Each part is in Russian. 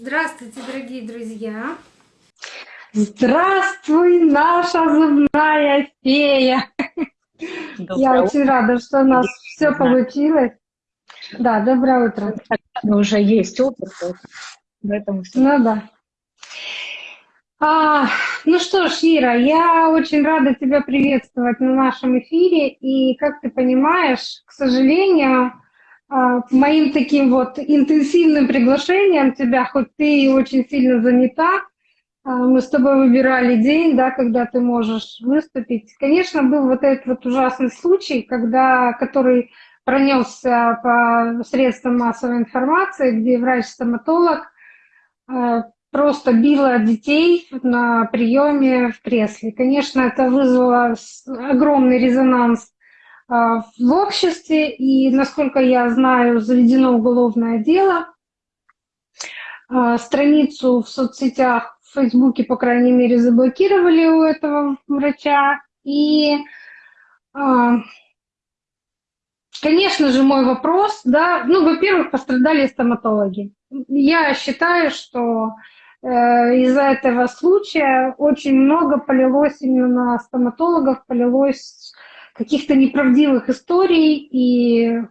Здравствуйте, дорогие друзья! Здравствуй, наша зубная фея! Доброе Я утро. очень рада, что у нас все получилось. Да, доброе утро. Уже есть опыт, поэтому все. Ну да. А, ну что ж, Ира, я очень рада тебя приветствовать на нашем эфире. И, как ты понимаешь, к сожалению, моим таким вот интенсивным приглашением тебя, хоть ты очень сильно занята, а, мы с тобой выбирали день, да, когда ты можешь выступить. Конечно, был вот этот вот ужасный случай, когда, который пронесся по средствам массовой информации, где врач-стоматолог а, просто била детей на приеме в кресле. Конечно, это вызвало огромный резонанс а, в обществе, и, насколько я знаю, заведено уголовное дело. А, страницу в соцсетях, в Фейсбуке, по крайней мере, заблокировали у этого врача. И, а, конечно же, мой вопрос, да, ну, во-первых, пострадали стоматологи. Я считаю, что э, из-за этого случая очень много полилось именно на стоматологов, полилось каких-то неправдивых историй. И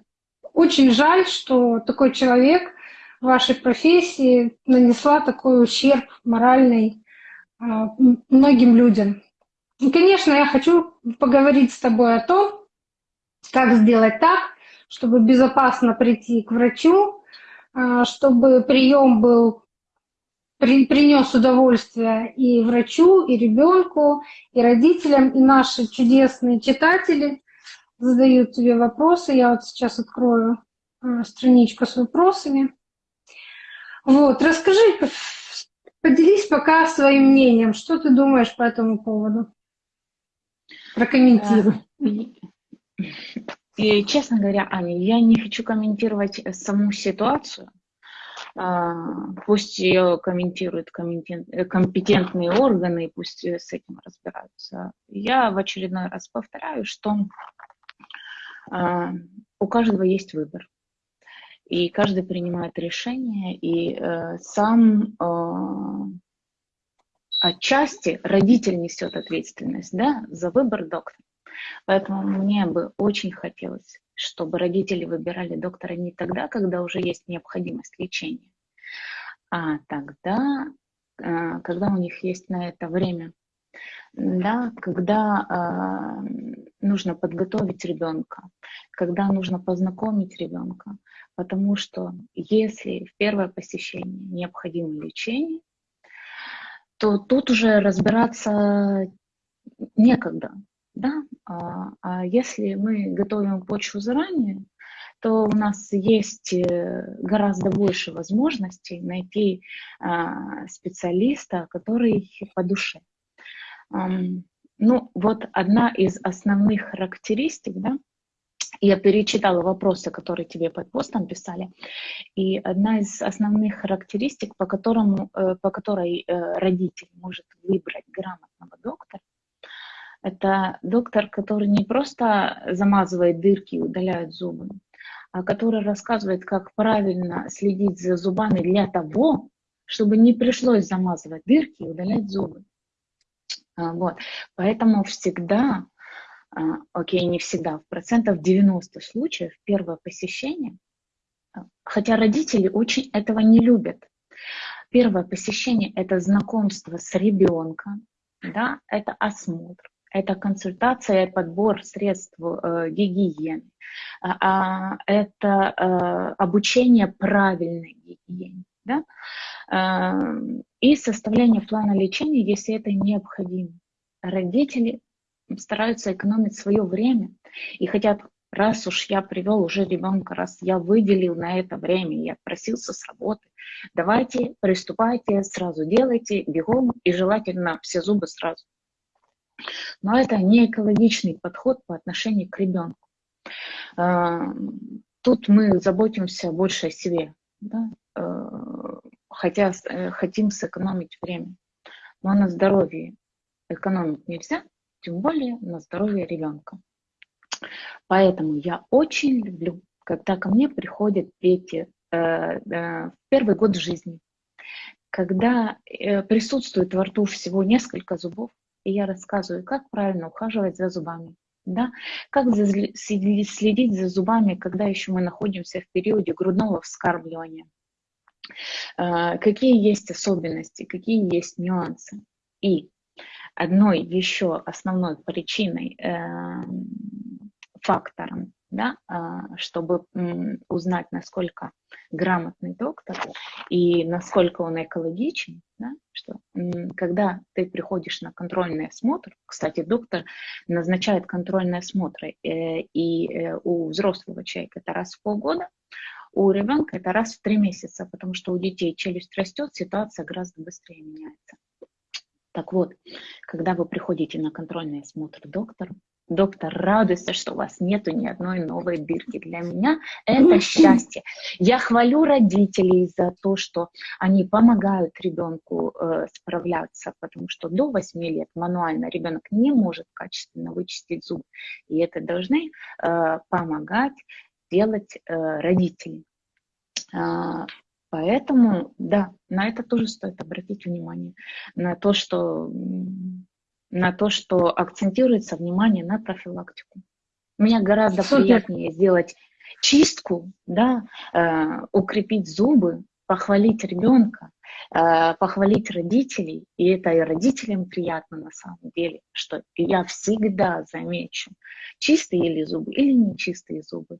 очень жаль, что такой человек в вашей профессии нанесла такой ущерб моральный а, многим людям. И, конечно, я хочу поговорить с тобой о том, как сделать так, чтобы безопасно прийти к врачу, а, чтобы прием был принес удовольствие и врачу, и ребенку, и родителям, и наши чудесные читатели задают тебе вопросы. Я вот сейчас открою э, страничку с вопросами. Вот, расскажи, поделись пока своим мнением. Что ты думаешь по этому поводу? Прокомментируй. Э, и, честно говоря, Аня, я не хочу комментировать саму ситуацию, пусть ее комментируют э, компетентные органы, пусть с этим разбираются. Я в очередной раз повторяю, что а, у каждого есть выбор. И каждый принимает решение, и э, сам э, отчасти родитель несет ответственность да, за выбор доктора. Поэтому мне бы очень хотелось чтобы родители выбирали доктора не тогда, когда уже есть необходимость лечения, а тогда, а, когда у них есть на это время. Да, когда э, нужно подготовить ребенка, когда нужно познакомить ребенка, потому что если в первое посещение необходимо лечение, то тут уже разбираться некогда. Да? А, а если мы готовим почву заранее, то у нас есть э, гораздо больше возможностей найти а, специалиста, который по душе. Ну, вот одна из основных характеристик, да, я перечитала вопросы, которые тебе под постом писали, и одна из основных характеристик, по, которому, э, по которой э, родитель может выбрать грамотного доктора, это доктор, который не просто замазывает дырки и удаляет зубы, а который рассказывает, как правильно следить за зубами для того, чтобы не пришлось замазывать дырки и удалять зубы. А, вот. Поэтому всегда, а, окей, не всегда, в процентов 90 случаев первое посещение, хотя родители очень этого не любят, первое посещение – это знакомство с ребенком, да, это осмотр, это консультация и подбор средств э, гигиены, а, а, это э, обучение правильной гигиене, да? э, и составление плана лечения, если это необходимо. Родители стараются экономить свое время и хотят, раз уж я привел уже ребенка, раз я выделил на это время, я просился с работы, давайте, приступайте, сразу делайте, бегом и желательно все зубы сразу. Но это не экологичный подход по отношению к ребенку. А, тут мы заботимся больше о себе, да? А, хотя э, хотим сэкономить время. Но на здоровье экономить нельзя, тем более на здоровье ребенка. Поэтому я очень люблю, когда ко мне приходят дети э, э, в первый год жизни, когда э, присутствует во рту всего несколько зубов, и я рассказываю, как правильно ухаживать за зубами, да, как следить за зубами, когда еще мы находимся в периоде грудного вскармливания, э, какие есть особенности, какие есть нюансы. И одной еще основной причиной, эм, фактором да, а, чтобы узнать, насколько грамотный доктор и насколько он экологичен, да, что когда ты приходишь на контрольный осмотр, кстати, доктор назначает контрольные осмотры, э, и э, у взрослого человека это раз в полгода, у ребенка это раз в три месяца, потому что у детей челюсть растет, ситуация гораздо быстрее меняется. Так вот, когда вы приходите на контрольный осмотр доктора, доктор радуется, что у вас нету ни одной новой дырки. Для меня это счастье. Я хвалю родителей за то, что они помогают ребенку э, справляться, потому что до 8 лет мануально ребенок не может качественно вычистить зуб. И это должны э, помогать делать э, родители. Э, поэтому, да, на это тоже стоит обратить внимание, на то, что на то, что акцентируется внимание на профилактику. Мне гораздо Супер. приятнее сделать чистку, да, э, укрепить зубы, похвалить ребенка, э, похвалить родителей, и это и родителям приятно на самом деле, что я всегда замечу, чистые ли зубы или нечистые зубы,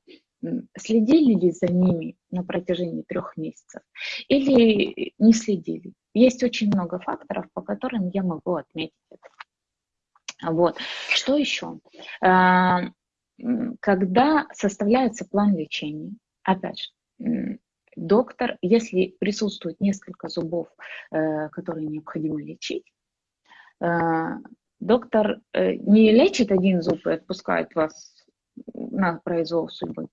следили ли за ними на протяжении трех месяцев или не следили. Есть очень много факторов, по которым я могу отметить это. Вот. Что еще? А, когда составляется план лечения, опять же, доктор, если присутствует несколько зубов, э, которые необходимо лечить, э, доктор э, не лечит один зуб и отпускает вас на произвол судьбы,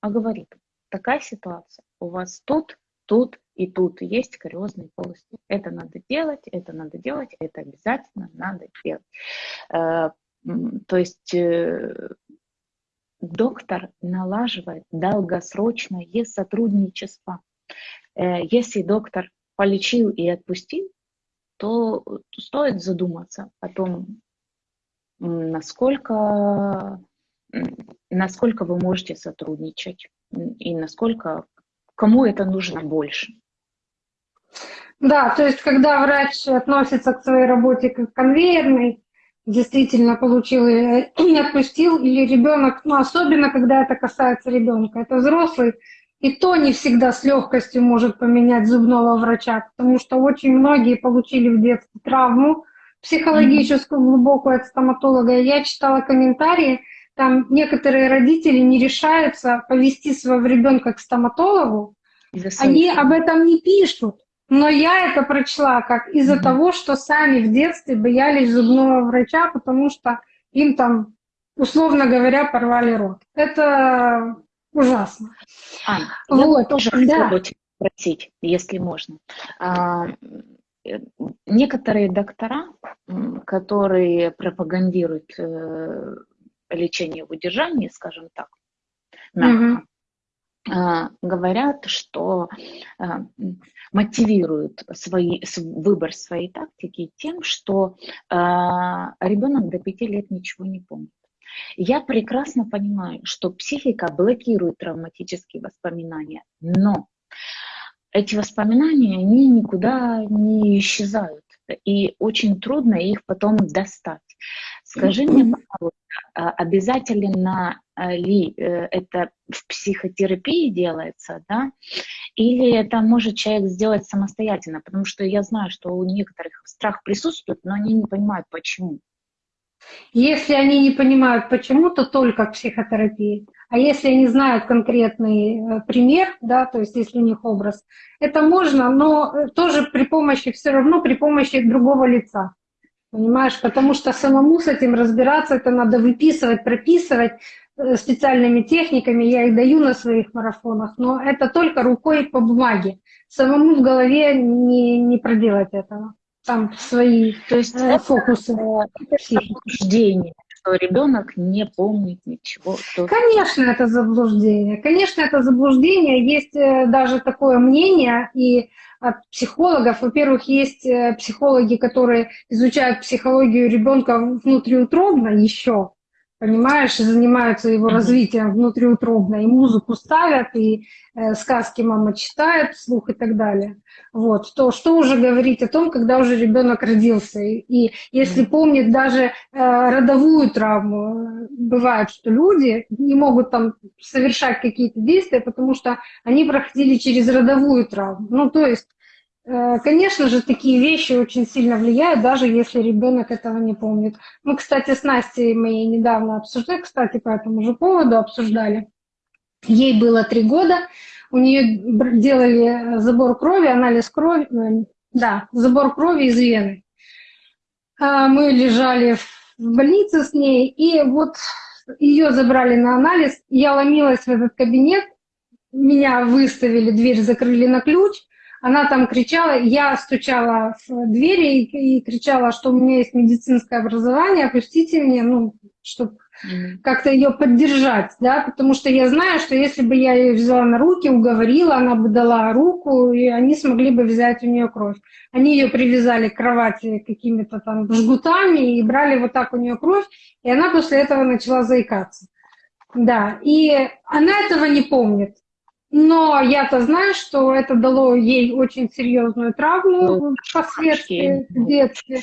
а говорит, такая ситуация, у вас тут тут и тут есть кариозные полости. Это надо делать, это надо делать, это обязательно надо делать. Э, то есть э, доктор налаживает долгосрочное сотрудничество. Э, если доктор полечил и отпустил, то стоит задуматься о том, насколько, насколько вы можете сотрудничать и насколько кому это нужно больше. Да, то есть когда врач относится к своей работе как конвейерной, действительно получил и не отпустил, или ребенок, ну особенно когда это касается ребенка, это взрослый, и то не всегда с легкостью может поменять зубного врача, потому что очень многие получили в детстве травму психологическую глубокую от стоматолога. Я читала комментарии, там некоторые родители не решаются повести своего ребенка к стоматологу, они об этом не пишут. Но я это прочла как из-за mm-hmm. того, что сами в детстве боялись зубного врача, потому что им там, условно говоря, порвали рот. Это ужасно. Ань, вот. я тоже да. хотела спросить, если можно. А, э, некоторые доктора, которые пропагандируют лечение в удержании, скажем так, мягко, mm-hmm. говорят, что а, мотивируют свои, выбор своей тактики тем, что а, ребенок до пяти лет ничего не помнит. Я прекрасно понимаю, что психика блокирует травматические воспоминания, но эти воспоминания, они никуда не исчезают, и очень трудно их потом достать. Скажи мне, пожалуйста, а, обязательно а, ли э, это в психотерапии делается, да, или это может человек сделать самостоятельно, потому что я знаю, что у некоторых страх присутствует, но они не понимают, почему. Если они не понимают, почему, то только в психотерапии. А если они знают конкретный э, пример, да, то есть если у них образ, это можно, но э, тоже при помощи, все равно при помощи другого лица. Понимаешь, потому что самому с этим разбираться, это надо выписывать, прописывать э, специальными техниками, я их даю на своих марафонах, но это только рукой по бумаге. Самому в голове не, не проделать этого. Там свои То есть э, фокусы. Это заблуждение, что ребенок не помнит ничего. Конечно, это заблуждение. Конечно, это заблуждение. Есть э, даже такое мнение, и психологов. Во-первых, есть э, психологи, которые изучают психологию ребенка внутриутробно еще, понимаешь, и занимаются его развитием внутриутробно, и музыку ставят, и э, сказки мама читает вслух и так далее. Вот, то что уже говорить о том, когда уже ребенок родился. И, и если помнит даже э, родовую травму, бывает, что люди не могут там совершать какие-то действия, потому что они проходили через родовую травму. Ну, то есть конечно же, такие вещи очень сильно влияют, даже если ребенок этого не помнит. Мы, кстати, с Настей мы недавно обсуждали, кстати, по этому же поводу обсуждали. Ей было три года, у нее делали забор крови, анализ крови, э, да, забор крови из вены. А мы лежали в больнице с ней, и вот ее забрали на анализ, я ломилась в этот кабинет, меня выставили, дверь закрыли на ключ, она там кричала, я стучала в двери и, и кричала, что у меня есть медицинское образование, опустите мне, ну, чтобы как-то ее поддержать, да, потому что я знаю, что если бы я ее взяла на руки, уговорила, она бы дала руку, и они смогли бы взять у нее кровь. Они ее привязали к кровати какими-то там жгутами и брали вот так у нее кровь, и она после этого начала заикаться. Да, и она этого не помнит. Но я-то знаю, что это дало ей очень серьезную травму ну, впоследствии в детстве.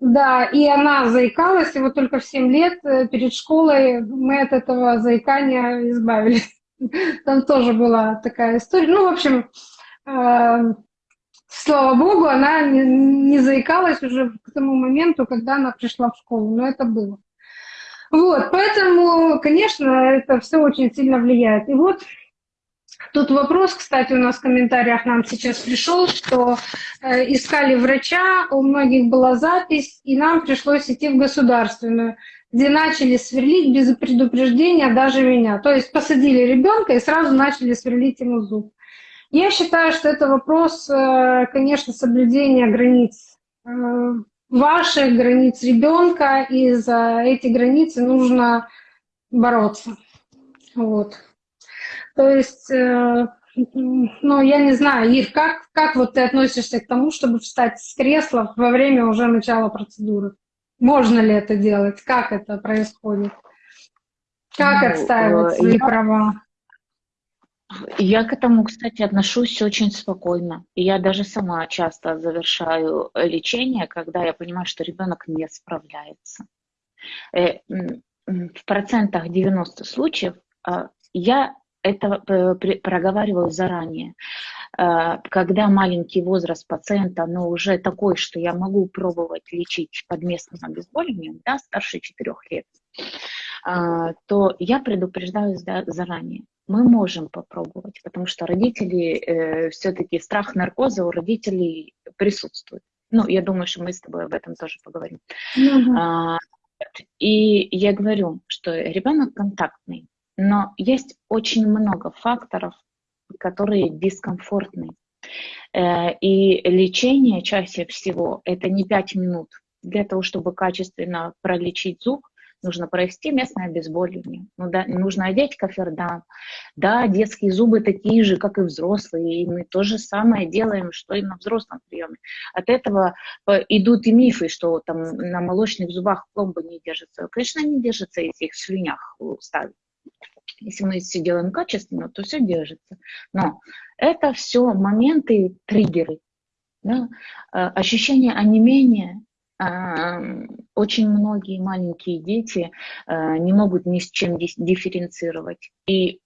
Да, и она заикалась, и вот только в 7 лет э, перед школой мы от этого заикания избавились. Там тоже была такая история. Ну, в общем, э, слава богу, она не, не заикалась уже к тому моменту, когда она пришла в школу, но это было. Вот, поэтому, конечно, это все очень сильно влияет. И вот Тут вопрос, кстати, у нас в комментариях нам сейчас пришел, что э, искали врача, у многих была запись, и нам пришлось идти в государственную, где начали сверлить без предупреждения даже меня. То есть посадили ребенка и сразу начали сверлить ему зуб. Я считаю, что это вопрос, э, конечно, соблюдения границ э, ваших границ ребенка, и за эти границы нужно бороться. Вот. То есть, э, ну, я не знаю, Ир, как, как вот ты относишься к тому, чтобы встать с кресла во время уже начала процедуры? Можно ли это делать? Как это происходит? Как ну, отстаивать свои я, права? Я к этому, кстати, отношусь очень спокойно. Я даже сама часто завершаю лечение, когда я понимаю, что ребенок не справляется. Э, в процентах 90 случаев а, я это э, проговариваю заранее. Э, когда маленький возраст пациента, но уже такой, что я могу пробовать лечить под местным обезболиванием, да, старше 4 лет, э, то я предупреждаю заранее. Мы можем попробовать, потому что родители, э, все-таки страх наркоза у родителей присутствует. Ну, я думаю, что мы с тобой об этом тоже поговорим. Mm-hmm. И я говорю, что ребенок контактный, но есть очень много факторов, которые дискомфортны. Э, и лечение чаще всего это не 5 минут. Для того, чтобы качественно пролечить зуб, нужно провести местное обезболивание. Ну, да, нужно одеть кофердан. Да, детские зубы такие же, как и взрослые, и мы то же самое делаем, что и на взрослом приеме. От этого э, идут и мифы, что там на молочных зубах пломбы не держатся. Конечно, они держатся, если их в слюнях ставить. Если мы все делаем качественно, то все держится. Но это все моменты, триггеры. Да? Э, ощущение онемения, э, очень многие маленькие дети э, не могут ни с чем дифференцировать и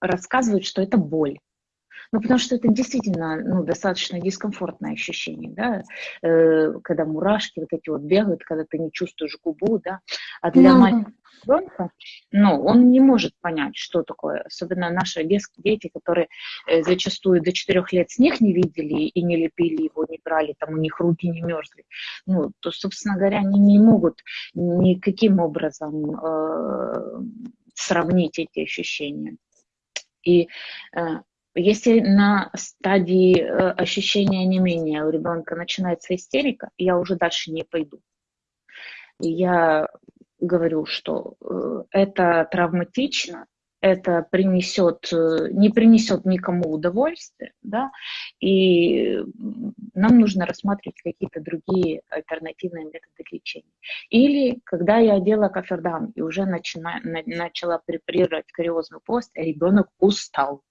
рассказывают, что это боль. Ну, потому что это действительно ну, достаточно дискомфортное ощущение, да, э, когда мурашки вот эти вот бегают, когда ты не чувствуешь губу, да. А для ну, маленького ребенка, ну, он не может понять, что такое. Особенно наши дети, которые э, зачастую до четырех лет снег не видели и не лепили его, не брали, там у них руки не мерзли. Ну, то, собственно говоря, они не могут никаким образом э, сравнить эти ощущения. И э, если на стадии э, ощущения не менее у ребенка начинается истерика, я уже дальше не пойду. Я говорю, что э, это травматично, это принесет, э, не принесет никому удовольствия, да, и нам нужно рассматривать какие-то другие альтернативные методы лечения. Или когда я одела кафердам и уже начина, начала препарировать кариозный пост, ребенок устал.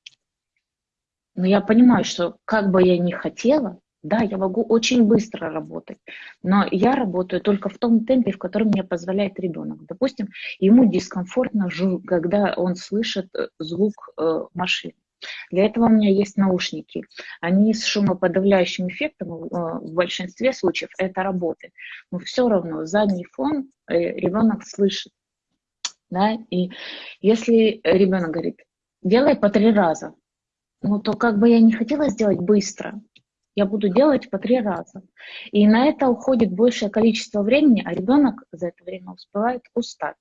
Но я понимаю, что как бы я ни хотела, да, я могу очень быстро работать, но я работаю только в том темпе, в котором мне позволяет ребенок. Допустим, ему дискомфортно, когда он слышит э, звук э, машины. Для этого у меня есть наушники. Они с шумоподавляющим эффектом, э, в большинстве случаев это работает. Но все равно задний фон ребенок слышит. Да? И если ребенок говорит, делай по три раза, ну то как бы я не хотела сделать быстро, я буду делать по три раза. И на это уходит большее количество времени, а ребенок за это время успевает устать.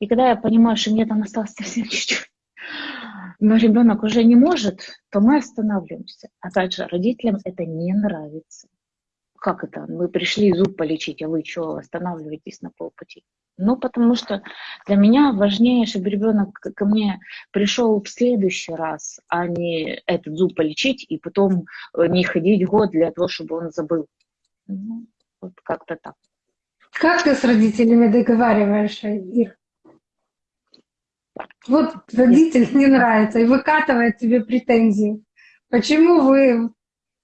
И когда я понимаю, что мне там осталось совсем чуть-чуть, но ребенок уже не может, то мы останавливаемся. Опять же, родителям это не нравится. Как это? Вы пришли зуб полечить, а вы что, останавливаетесь на полпути? Ну, потому что для меня важнее, чтобы ребенок ко мне пришел в следующий раз, а не этот зуб полечить и потом э, не ходить год для того, чтобы он забыл. Ну, вот как-то так. Как ты с родителями договариваешься, Ир? Вот родитель не нравится и выкатывает тебе претензии. Почему вы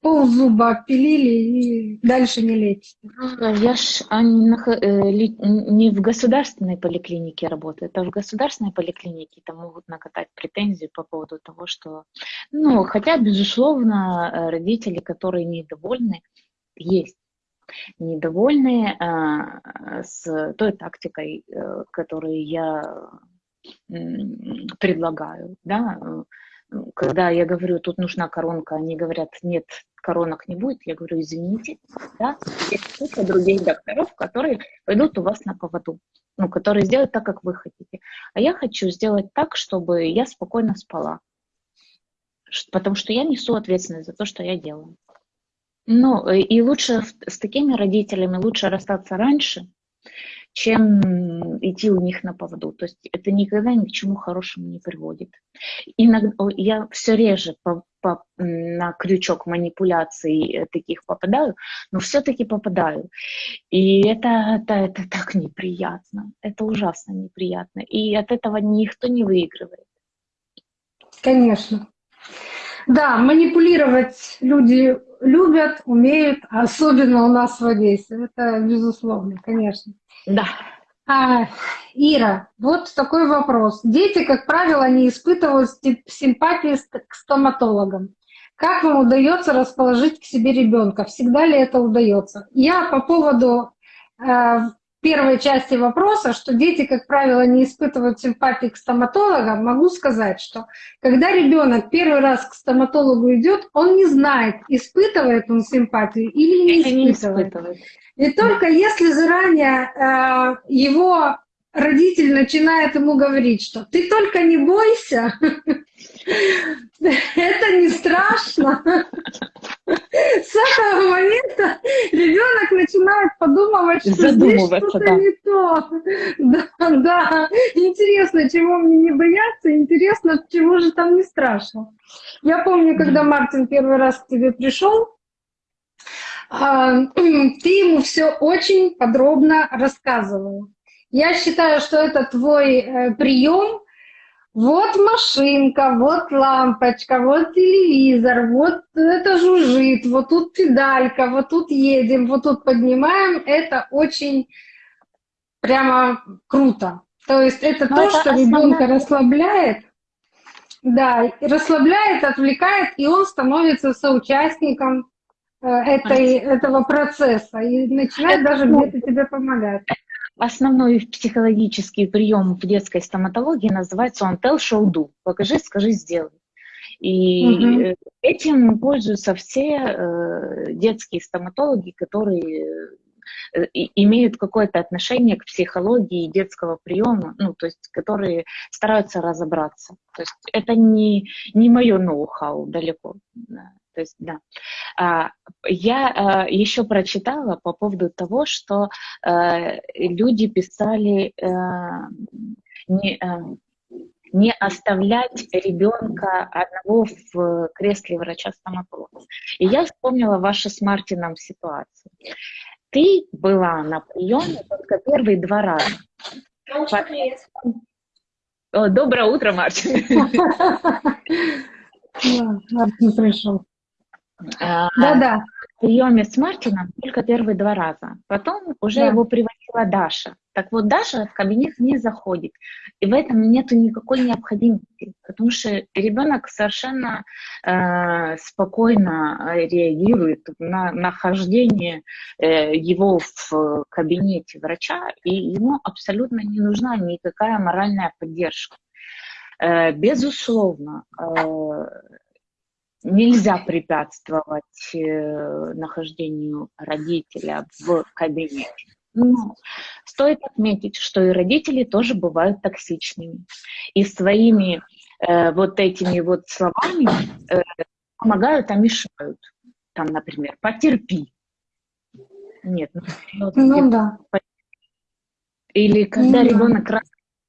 ползуба опилили и дальше не лечите. Я ж они э, не в государственной поликлинике работают, а в государственной поликлинике там могут накатать претензии по поводу того, что... Ну, хотя, безусловно, э, родители, которые недовольны, есть недовольны а, с той тактикой, э, которую я предлагаю, да, когда я говорю, тут нужна коронка, они говорят, нет, коронок не будет, я говорю, извините, да, есть куча других докторов, которые пойдут у вас на поводу, ну, которые сделают так, как вы хотите. А я хочу сделать так, чтобы я спокойно спала, потому что я несу ответственность за то, что я делаю. Ну, и лучше с такими родителями лучше расстаться раньше, чем идти у них на поводу. То есть это никогда ни к чему хорошему не приводит. Иногда я все реже по, по, на крючок манипуляций э, таких попадаю, но все-таки попадаю. И это, это, это так неприятно. Это ужасно неприятно. И от этого никто не выигрывает. Конечно. Да, манипулировать люди любят, умеют, особенно у нас в Одессе. Это безусловно, конечно. Да. А, Ира, вот такой вопрос. Дети, как правило, не испытывают симпатии к стоматологам. Как вам удается расположить к себе ребенка? Всегда ли это удается? Я по поводу э, первой части вопроса, что дети, как правило, не испытывают симпатии к стоматологам, могу сказать, что когда ребенок первый раз к стоматологу идет, он не знает, испытывает он симпатию или не испытывает. Не испытывает. И только если заранее э, его родитель начинает ему говорить, что ты только не бойся, это не страшно. С этого момента ребенок начинает подумывать, что здесь что-то да. не то. Да, да. Интересно, чего мне не бояться, интересно, чего же там не страшно. Я помню, когда Мартин первый раз к тебе пришел, а, ты ему все очень подробно рассказывал. Я считаю, что это твой э, прием. Вот машинка, вот лампочка, вот телевизор, вот это жужжит, вот тут педалька, вот тут едем, вот тут поднимаем. Это очень прямо круто. То есть это Но то, это что основная... ребенка расслабляет. Да, расслабляет, отвлекает, и он становится соучастником Э, этой, этого процесса и начинает Это даже где-то тебе помогать. Основной психологический прием в детской стоматологии называется он tell, show, do. Покажи, скажи, сделай. И угу. этим пользуются все э, детские стоматологи, которые э, имеют какое-то отношение к психологии детского приема, ну, то есть, которые стараются разобраться. То есть это не, не мое ноу-хау далеко. То есть, да. А, я а, еще прочитала по поводу того, что а, люди писали не, не оставлять ребенка одного в кресле врача-стоматолога. И я вспомнила вашу с Мартином ситуацию. Ты была на приеме только первые два раза. О, доброе утро, Мартин. Мартин пришел. А, Да-да. В приеме с Мартином только первые два раза. Потом уже Да. его приводила Даша. Так вот, Даша в кабинет не заходит. И в этом нет никакой необходимости, потому что ребенок совершенно э, спокойно реагирует на нахождение э, его в кабинете врача, и ему абсолютно не нужна никакая моральная поддержка. Э, безусловно, э, нельзя препятствовать э, нахождению родителя в кабинете. Но стоит отметить, что и родители тоже бывают токсичными. И своими э, вот этими вот словами э, помогают, а мешают. Там, например, потерпи. Нет, ну, серьезно, Ну да. или когда Ну да. ребенок раз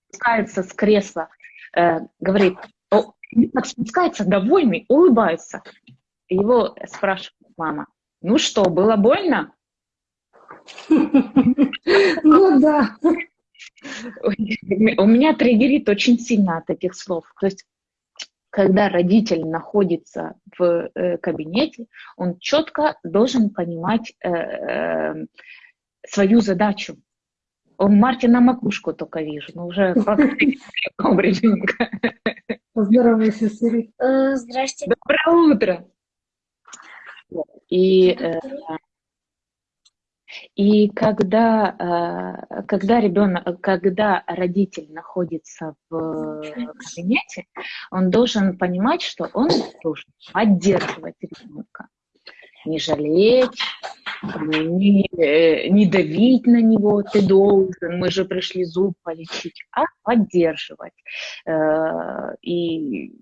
спускается с кресла, э, говорит, о, ребенок спускается довольный, улыбается. Его спрашивает мама, ну что, было больно? Ну да. У меня триггерит очень сильно от этих слов. То есть, когда родитель находится в э, кабинете, он четко должен понимать э, э, свою задачу. У Мартина макушку только вижу, но уже ребенка. Поздоровайся, Сири. Э, Здрасте. Доброе утро. И, э, и когда, э, когда ребенок, когда родитель находится в кабинете, он должен понимать, что он должен поддерживать ребенка, не жалеть, не, э, не давить на него, ты должен, мы же пришли зуб полечить, а поддерживать э, и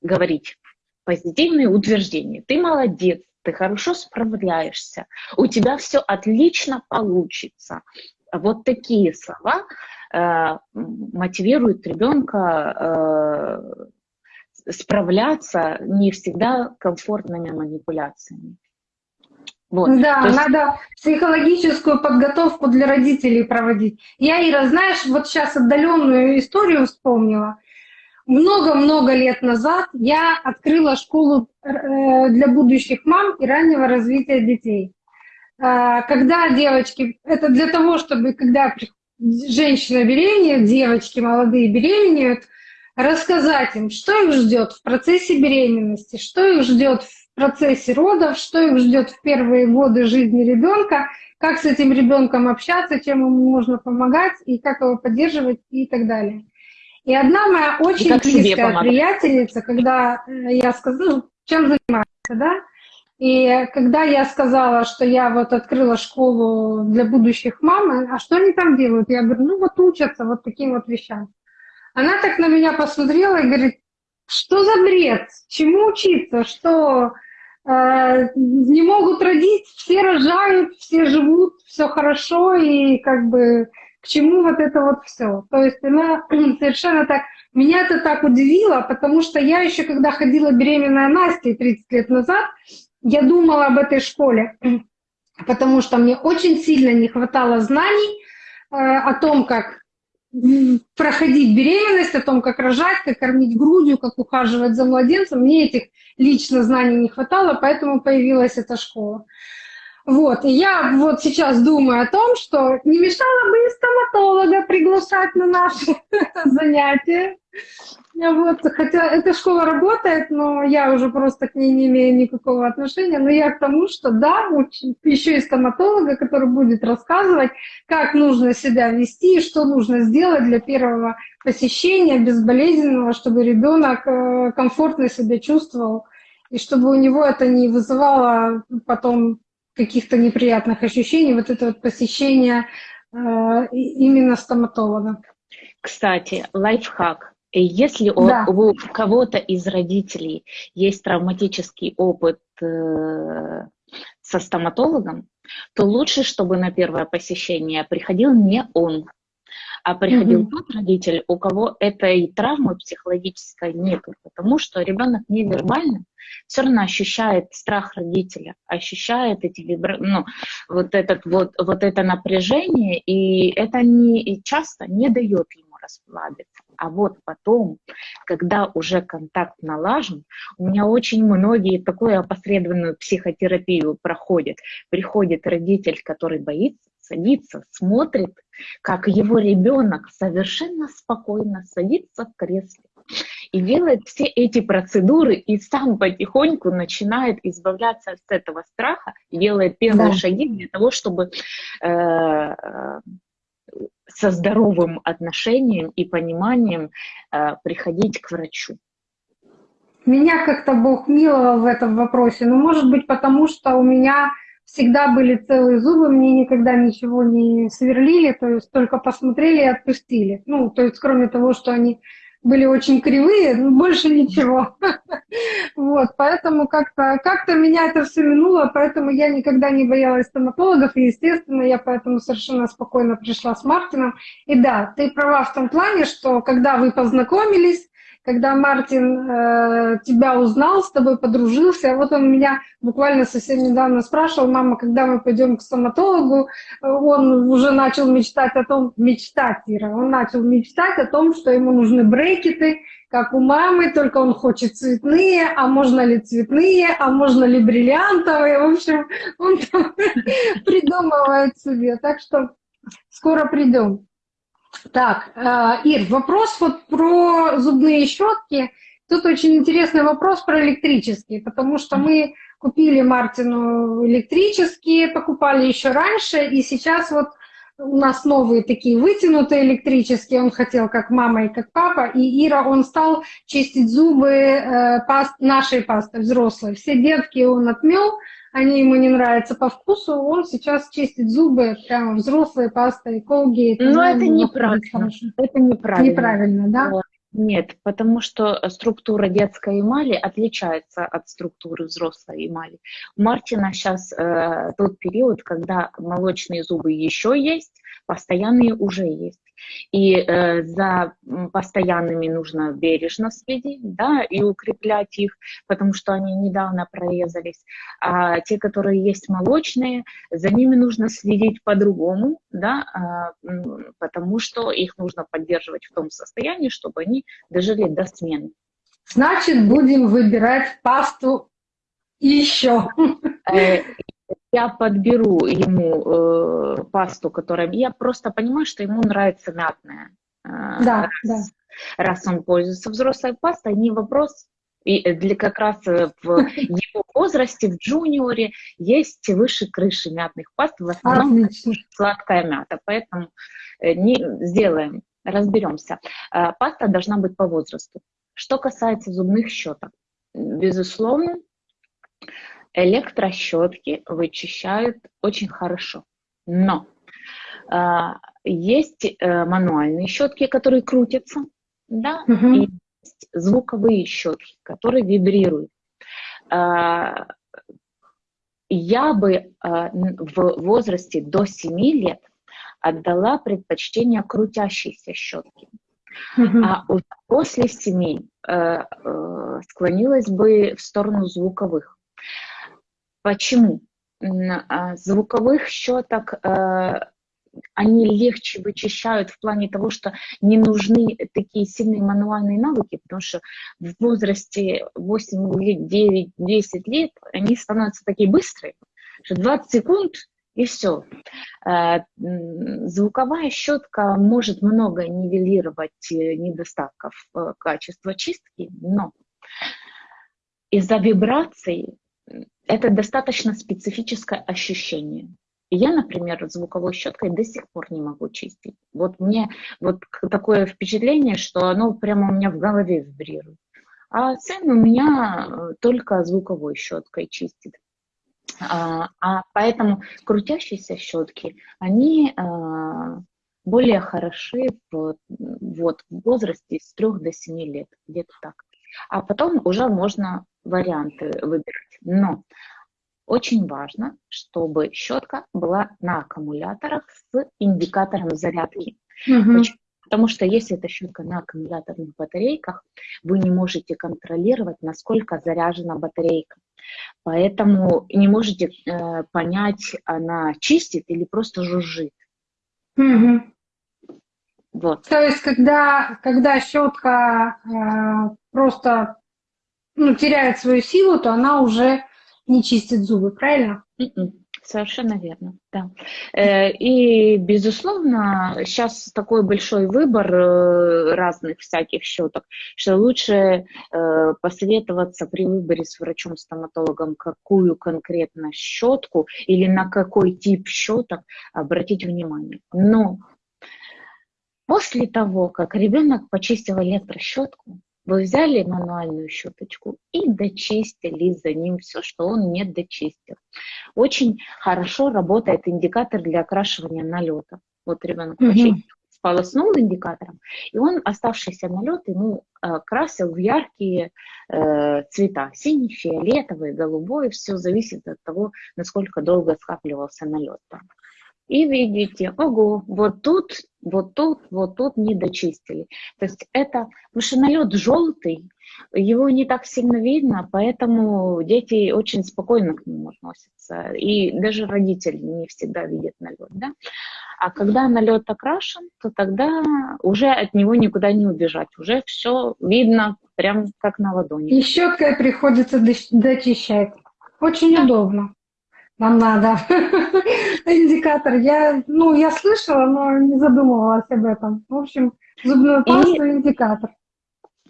говорить позитивные утверждения. Ты молодец, ты хорошо справляешься, у тебя все отлично получится. Вот такие слова э, мотивируют ребенка э, справляться не всегда комфортными манипуляциями. Вот. Да, То есть- надо психологическую подготовку для родителей проводить. Я, Ира, знаешь, вот сейчас отдаленную историю вспомнила. Много-много лет назад я открыла школу э, для будущих мам и раннего развития детей. Э, Когда девочки, это для того, чтобы когда женщина беременеет, девочки молодые беременеют, рассказать им, что их ждет в процессе беременности, что их ждет в процессе родов, что их ждет в первые годы жизни ребенка, как с этим ребенком общаться, чем ему можно помогать и как его поддерживать и так далее. И одна моя очень близкая приятельница, когда я сказала, ну, чем занимается, да, и когда я сказала, что я вот открыла школу для будущих мам, а что они там делают? Я говорю, ну вот учатся вот таким вот вещам. Она так на меня посмотрела и говорит, что за бред? Чему учиться? Что э, не могут родить, все рожают, все живут, все хорошо, и как бы к чему вот это вот все? То есть она совершенно так... Меня это так удивило, потому что я еще, когда ходила беременная Настей 30 лет назад, я думала об этой школе, потому что мне очень сильно не хватало знаний э, о том, как проходить беременность, о том, как рожать, как кормить грудью, как ухаживать за младенцем. Мне этих лично знаний не хватало, поэтому появилась эта школа. Вот, и я вот сейчас думаю о том, что не мешало бы и стоматолога приглашать на наши занятия. Вот, хотя эта школа работает, но я уже просто к ней не имею никакого отношения. Но я к тому, что да, еще и стоматолога, который будет рассказывать, как нужно себя вести, что нужно сделать для первого посещения безболезненного, чтобы ребенок э, комфортно себя чувствовал, и чтобы у него это не вызывало потом каких-то неприятных ощущений, вот это вот посещение э, именно стоматолога. Кстати, лайфхак. Если у, Да. у кого-то из родителей есть травматический опыт э, со стоматологом, то лучше, чтобы на первое посещение приходил не он, а приходил Мгм. тот родитель, у кого этой травмы психологической нету, потому что ребенок невербально все равно ощущает страх родителя, ощущает эти вибра... ну, вот, этот, вот, вот это напряжение, и это не, и часто не дает ему расслабиться. А вот потом, когда уже контакт налажен, у меня очень многие такую опосредованную психотерапию проходят. Приходит родитель, который боится, садится, смотрит, как его ребенок совершенно спокойно садится в кресле и делает все эти процедуры, и сам потихоньку начинает избавляться от этого страха, делает первые Да. шаги для того, чтобы э, со здоровым отношением и пониманием э, приходить к врачу. Меня как-то Бог миловал в этом вопросе. Ну, может быть, потому что у меня всегда были целые зубы, мне никогда ничего не сверлили, то есть только посмотрели и отпустили. Ну, то есть кроме того, что они были очень кривые, больше ничего. Вот, поэтому как-то как меня это все минуло, поэтому я никогда не боялась стоматологов, и, естественно, я поэтому совершенно спокойно пришла с Мартином. И да, ты права в том плане, что когда вы познакомились, когда Мартин э, тебя узнал, с тобой подружился, вот он меня буквально совсем недавно спрашивал, мама, когда мы пойдем к стоматологу, он уже начал мечтать о том, мечтать, Ира, он начал мечтать о том, что ему нужны брекеты, как у мамы, только он хочет цветные, а можно ли цветные, а можно ли бриллиантовые, в общем, он там придумывает себе, так что скоро придем. Так, э, Ир, вопрос вот про зубные щетки. Тут очень интересный вопрос про электрические, потому что мы купили Мартину электрические, покупали еще раньше, и сейчас вот у нас новые такие вытянутые электрические, он хотел как мама и как папа, и Ира, он стал чистить зубы э, паст, нашей пастой взрослой. Все детки он отмел, они ему не нравятся по вкусу, он сейчас чистит зубы прямо взрослой пастой, колгейт. Но это неправильно. Это неправильно. Неправильно, да? Вот. Нет, потому что структура детской эмали отличается от структуры взрослой эмали. У Мартина сейчас э, тот период, когда молочные зубы еще есть, постоянные уже есть. И э, за постоянными нужно бережно следить, да, и укреплять их, потому что они недавно прорезались. А те, которые есть молочные, за ними нужно следить по-другому, да, э, потому что их нужно поддерживать в том состоянии, чтобы они дожили до смены. Значит, будем выбирать пасту еще. Я подберу ему э, пасту, которая... Я просто понимаю, что ему нравится мятная. Э, да, раз, да. Раз он пользуется взрослой пастой, не вопрос. И для как раз в его возрасте, в джуниоре, есть выше крыши мятных паст, в основном Отлично. сладкая мята. Поэтому не, сделаем, разберемся. Паста должна быть по возрасту. Что касается зубных щеток, безусловно, электрощетки вычищают очень хорошо. Но э, есть э, мануальные щетки, которые крутятся, да, Мгм. и есть звуковые щетки, которые вибрируют. Э, я бы э, в возрасте до 7 лет отдала предпочтение крутящейся щетки. Мгм. А после 7 э, э, склонилась бы в сторону звуковых. Почему? А, Звуковых щеток э, они легче вычищают в плане того, что не нужны такие сильные мануальные навыки, потому что в возрасте 8 лет, 9, 10 лет они становятся такие быстрые, что 20 секунд и все. Звуковая щетка может много нивелировать э, недостатков э, качества чистки, но из-за вибраций это достаточно специфическое ощущение. Я, например, звуковой щеткой до сих пор не могу чистить. Вот мне вот такое впечатление, что оно прямо у меня в голове вибрирует. А сын у меня э, только звуковой щеткой чистит. А, а поэтому крутящиеся щетки, они а, более хороши в, вот, в возрасте с 3 до 7 лет, где-то так. А потом уже можно варианты выбирать. Но очень важно, чтобы щетка была на аккумуляторах с индикатором зарядки. Почему? Потому что если эта щетка на аккумуляторных батарейках, вы не можете контролировать, насколько заряжена батарейка. Поэтому не можете э, понять, она чистит или просто жужжит. Мгм. Вот. То есть, когда, когда щетка э, просто ну, теряет свою силу, то она уже не чистит зубы, правильно? Мгм. Совершенно верно, да. Э, И, безусловно, сейчас такой большой выбор э, разных всяких щеток, что лучше э, посоветоваться при выборе с врачом-стоматологом, какую конкретно щетку или на какой тип щеток обратить внимание. Но после того, как ребенок почистил электрощетку, вы взяли мануальную щеточку и дочистили за ним все, что он не дочистил. Очень хорошо работает индикатор для окрашивания налета. Вот ребенок Мгм. почистил, сполоснул индикатором, и он оставшийся налет ему э, красил в яркие э, цвета. Синий, фиолетовый, голубой. Все зависит от того, насколько долго скапливался налет там. И видите, ого, вот тут, вот тут, вот тут не дочистили. То есть это, налет желтый, его не так сильно видно, поэтому дети очень спокойно к нему относятся. И даже родители не всегда видят налет. Да? А когда налет окрашен, то тогда уже от него никуда не убежать. Уже все видно прям как на ладони. И щеткой приходится доч- дочищать. Очень удобно. Нам надо. Индикатор. Я, ну, я слышала, но не задумывалась об этом. В общем, зубную пасту и индикатор.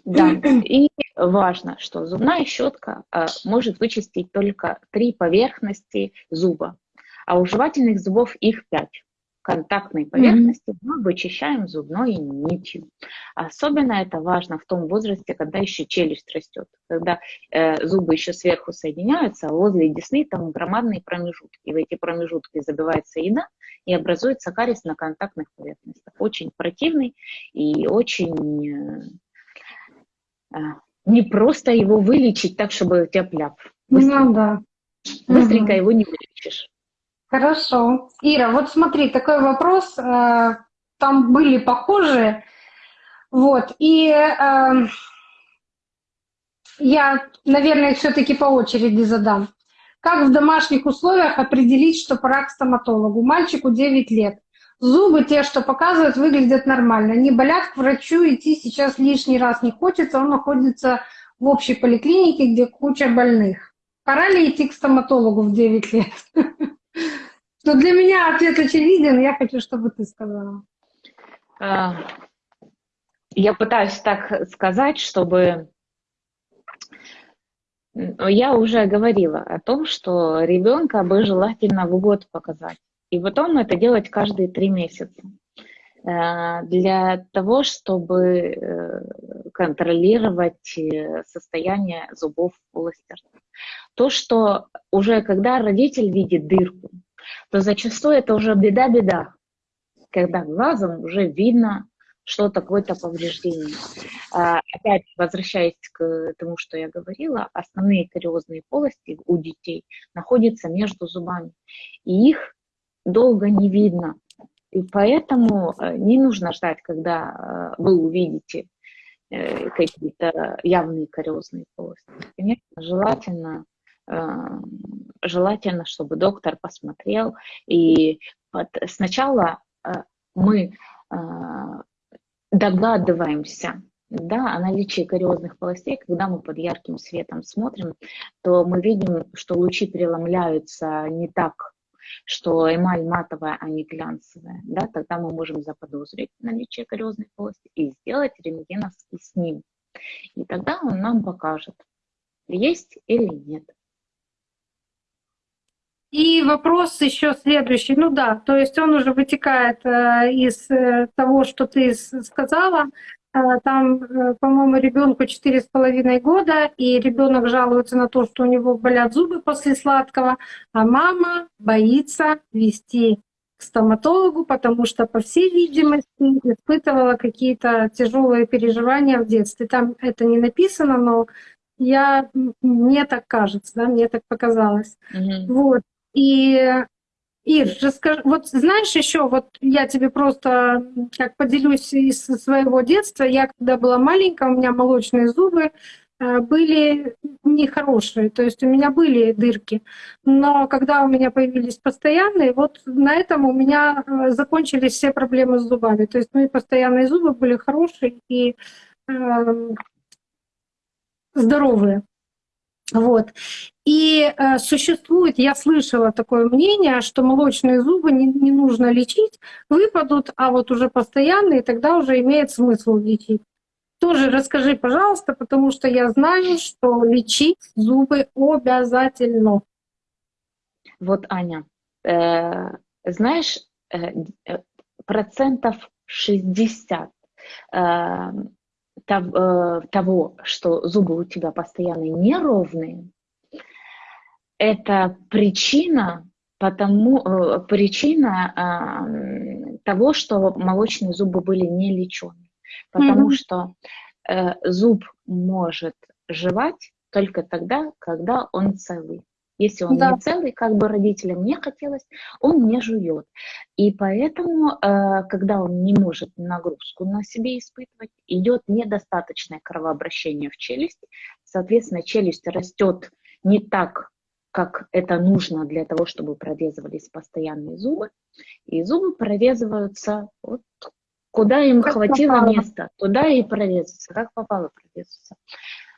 Да, и важно, что зубная щетка э, может вычистить только три поверхности зуба, а у жевательных зубов их пять. Контактные поверхности мы вычищаем зубной нитью. Особенно это важно в том возрасте, когда еще челюсть растет, когда э, зубы еще сверху соединяются, а возле десны там громадные промежутки. И в эти промежутки забивается еда и образуется кариес на контактных поверхностях. Очень противный и очень э, а, не просто его вылечить так, чтобы тяп-ляп. Быстренько, Ну да. быстренько Мгм. его не вылечишь. Хорошо. Ира, вот смотри, такой вопрос. э, Там были похожие. Вот. И э, я, наверное, все-таки по очереди задам. Как в домашних условиях определить, что пора к стоматологу? Мальчику 9 лет. Зубы те, что показывают, выглядят нормально. Не болят, к врачу идти сейчас лишний раз не хочется. Он находится в общей поликлинике, где куча больных. Пора ли идти к стоматологу в 9 лет? Ну, для меня ответ очевиден, я хочу, чтобы ты сказала. А, Я пытаюсь так сказать, чтобы... М, Я уже говорила о том, что ребенка бы желательно в год показать. И потом это делать каждые три месяца. Э, Для того, чтобы э, контролировать э, состояние зубов полости. То, что уже когда родитель видит дырку, то зачастую это уже беда-беда, когда глазом уже видно что-то, какое-то повреждение. А, Опять возвращаясь к тому, что я говорила, основные кариозные полости у детей находятся между зубами, и их долго не видно. И поэтому э, не нужно ждать, когда э, вы увидите э, какие-то явные кариозные полости. Конечно, желательно желательно, чтобы доктор посмотрел. И вот сначала э, мы э, догадываемся да, о наличии кариозных полостей, когда мы под ярким светом смотрим, то мы видим, что лучи преломляются не так, что эмаль матовая, а не глянцевая. Да, тогда мы можем заподозрить наличие кариозной полости и сделать рентгеновский снимок. И тогда он нам покажет, есть или нет. И вопрос еще следующий. Ну да, то есть он уже вытекает э, из э, того, что ты сказала. Э, Там, по-моему, ребенку четыре с половиной года, и ребенок жалуется на то, что у него болят зубы после сладкого, а мама боится вести к стоматологу, потому что, по всей видимости, испытывала какие-то тяжелые переживания в детстве. Там это не написано, но я, мне так кажется, да, мне так показалось. Мгм. Вот. И Ир, расскажи, вот знаешь еще, вот я тебе просто как поделюсь из своего детства. Я когда была маленькая, у меня молочные зубы э, были нехорошие, то есть у меня были дырки. Но когда у меня появились постоянные, вот на этом у меня э, закончились все проблемы с зубами. То есть мои постоянные зубы были хорошие и э, здоровые. Вот. И э, существует, я слышала такое мнение, что молочные зубы не, не нужно лечить, выпадут, а вот уже постоянные, тогда уже имеет смысл лечить. Тоже расскажи, пожалуйста, потому что я знаю, что лечить зубы обязательно. Вот, Аня, э, знаешь, э, э процентов 60 э, того, что зубы у тебя постоянно неровные, это причина, потому, э, причина того, что молочные зубы были не лечены. Потому mm-hmm. что э, зуб может жевать только тогда, когда он целый. Если он да. не целый, как бы родителям не хотелось, он не жует. И поэтому, э, когда он не может нагрузку на себе испытывать, идет недостаточное кровообращение в челюсти. Соответственно, челюсть растет не так, как это нужно для того, чтобы прорезывались постоянные зубы. И зубы прорезываются вот куда им как хватило попало. места, туда и прорезаются, как попало прорезаются.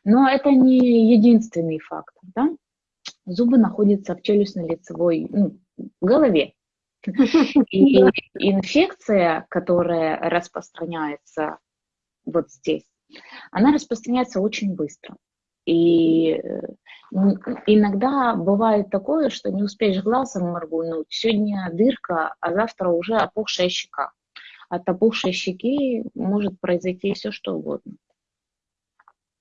Но это не единственный фактор. Да? Зубы находятся в челюстно-лицевой, ну, в голове. И инфекция, которая распространяется вот здесь, она распространяется очень быстро. И иногда бывает такое, что не успеешь глазом моргнуть, сегодня дырка, а завтра уже опухшая щека. От опухшей щеки может произойти все, что угодно.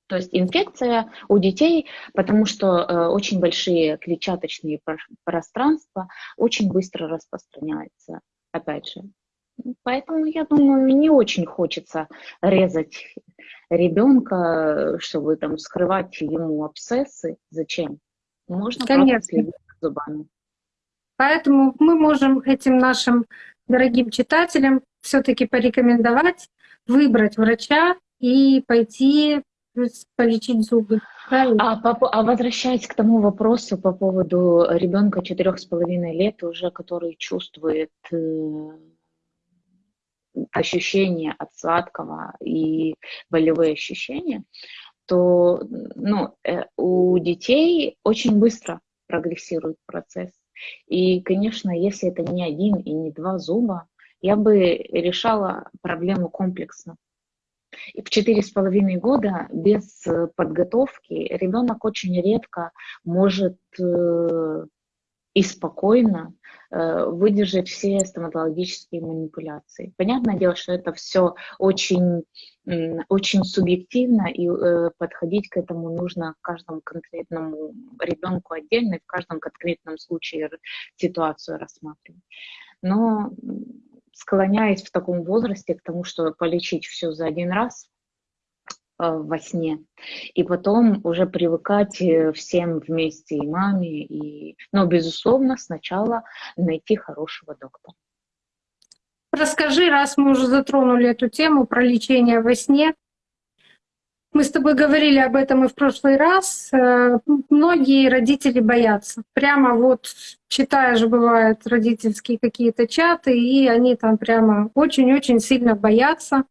То есть инфекция у детей, потому что э, очень большие клетчаточные пространства очень быстро распространяются, опять же. Поэтому, я думаю, не очень хочется резать ребенка, чтобы там скрывать ему абсцессы. Зачем? Можно Конечно. следить зубами. Поэтому мы можем этим нашим дорогим читателям все-таки порекомендовать выбрать врача и пойти полечить зубы. А, по, а возвращаясь к тому вопросу по поводу ребенка четырех с половиной лет, уже который чувствует э, ощущения от сладкого и болевые ощущения, то ну, э, у детей очень быстро прогрессирует процесс. И, конечно, если это не один и не два зуба, я бы решала проблему комплексно. И в четыре с половиной года без э, подготовки ребенок очень редко может э, и спокойно э, выдержать все стоматологические манипуляции. Понятное дело, что это все очень, очень субъективно, и подходить к этому нужно каждому конкретному ребенку отдельно, и в каждом конкретном случае ситуацию рассматривать. Но склоняюсь в таком возрасте к тому, что полечить все за один раз э, во сне, и потом уже привыкать э, всем вместе, и маме, и... Но, безусловно, сначала найти хорошего доктора. Расскажи, раз мы уже затронули эту тему про лечение во сне, мы с тобой говорили об этом и в прошлый раз. Э, многие родители боятся. Прямо вот читаешь, бывают родительские какие-то чаты, и они там прямо очень-очень сильно боятся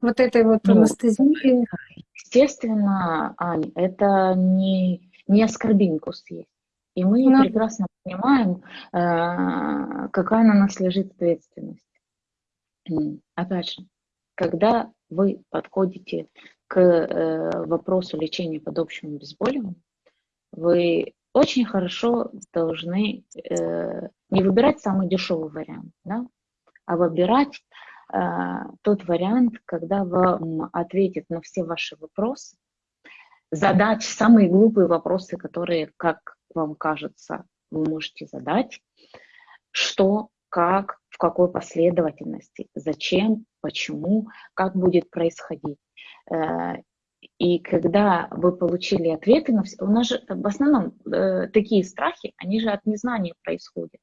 вот этой вот ну, анестезии. Естественно, Ань, это не, не оскорбинку съесть. И мы ну. прекрасно понимаем, э, какая на нас лежит ответственность. Опять же, когда вы подходите к э, вопросу лечения под общим обезболиванием, вы очень хорошо должны э, не выбирать самый дешевый вариант, да, а выбирать э, тот вариант, когда вам ответит на все ваши вопросы, задать самые глупые вопросы, которые, как вам кажется, вы можете задать, что, как, в какой последовательности, зачем, почему, как будет происходить. Э, и когда вы получили ответы на все, у нас же в основном э, такие страхи, они же от незнания происходят.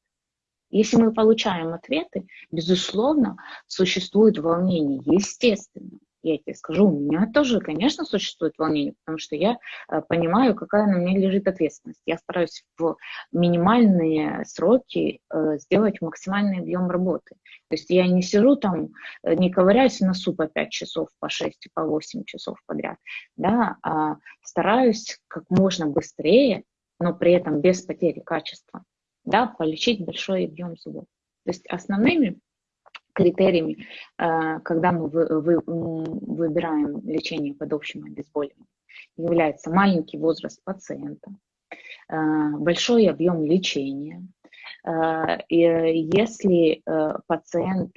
Если мы получаем ответы, безусловно, существует волнение, естественно я тебе скажу, у меня тоже, конечно, существует волнение, потому что я э, понимаю, какая на мне лежит ответственность. Я стараюсь в минимальные сроки э, сделать максимальный объем работы. То есть я не сижу там, э, не ковыряюсь в носу по 5 часов, по 6, по 8 часов подряд, да, а стараюсь как можно быстрее, но при этом без потери качества, да, полечить большой объем зубов. То есть основными критериями, э, когда мы выбираем лечение под общим обезболиванием, является маленький возраст пациента, э, большой объем лечения. Э, и если пациент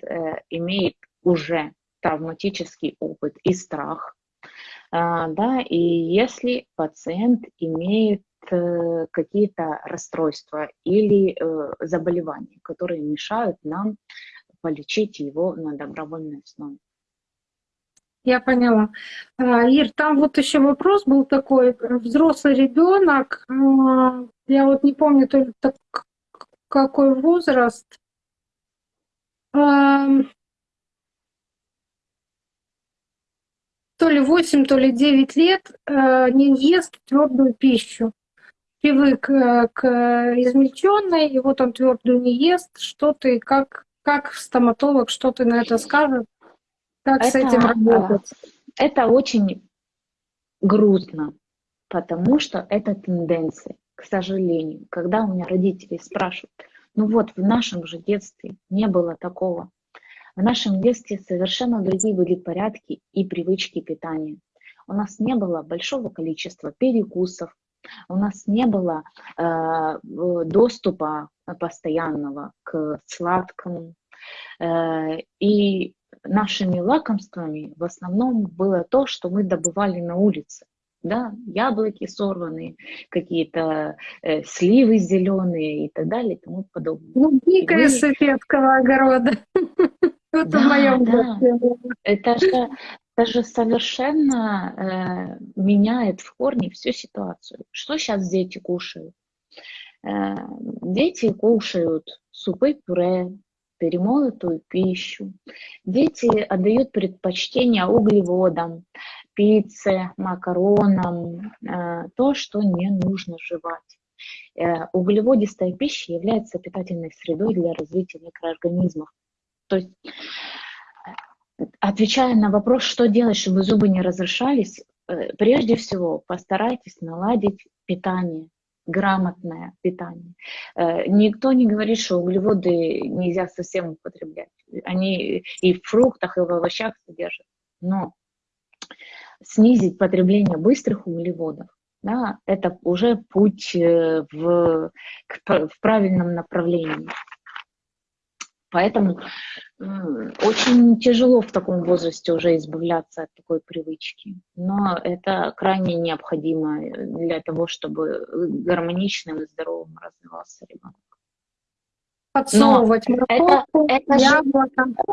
имеет уже травматический опыт и страх, да, и если пациент имеет какие-то расстройства или заболевания, которые мешают нам полечить его на добровольной основе. Я поняла. А, Ир, там вот еще вопрос был такой. Взрослый ребенок, а, я вот не помню, то ли так, какой возраст. А, то ли 8, то ли 9 лет не ест твердую пищу. Привык э, к измельченной, и вот он твердую не ест. Что ты, как, как стоматолог, что ты на это скажешь? Как это, с этим работать? Это очень грустно, потому что это тенденция, к сожалению. Когда у меня родители спрашивают, ну вот в нашем же детстве не было такого. В нашем детстве совершенно другие были порядки и привычки питания. У нас не было большого количества перекусов, у нас не было э, доступа постоянного к сладкому. Э, и нашими лакомствами в основном было то, что мы добывали на улице. Да, яблоки сорванные, какие-то э, сливы зеленые и так далее и тому подобное. Ну, дикая советского огорода. Вот да, в моем да. Это же, это же совершенно э, меняет в корне всю ситуацию. Что сейчас дети кушают? Э, дети кушают супы-пюре, перемолотую пищу. Дети отдают предпочтение углеводам, пицце, макаронам, э, то, что не нужно жевать. Э, углеводистая пища является питательной средой для развития микроорганизмов. То есть, отвечая на вопрос, что делать, чтобы зубы не разрешались, прежде всего постарайтесь наладить питание, грамотное питание. Э, никто не говорит, что углеводы нельзя совсем употреблять. Они и в фруктах, и в овощах содержат. Но снизить потребление быстрых углеводов, да, это уже путь э, в, в правильном направлении. Поэтому очень тяжело в таком возрасте уже избавляться от такой привычки. Но это крайне необходимо для того, чтобы гармоничным и здоровым развивался ребенок. Подсовывать морковку, это, это. Же,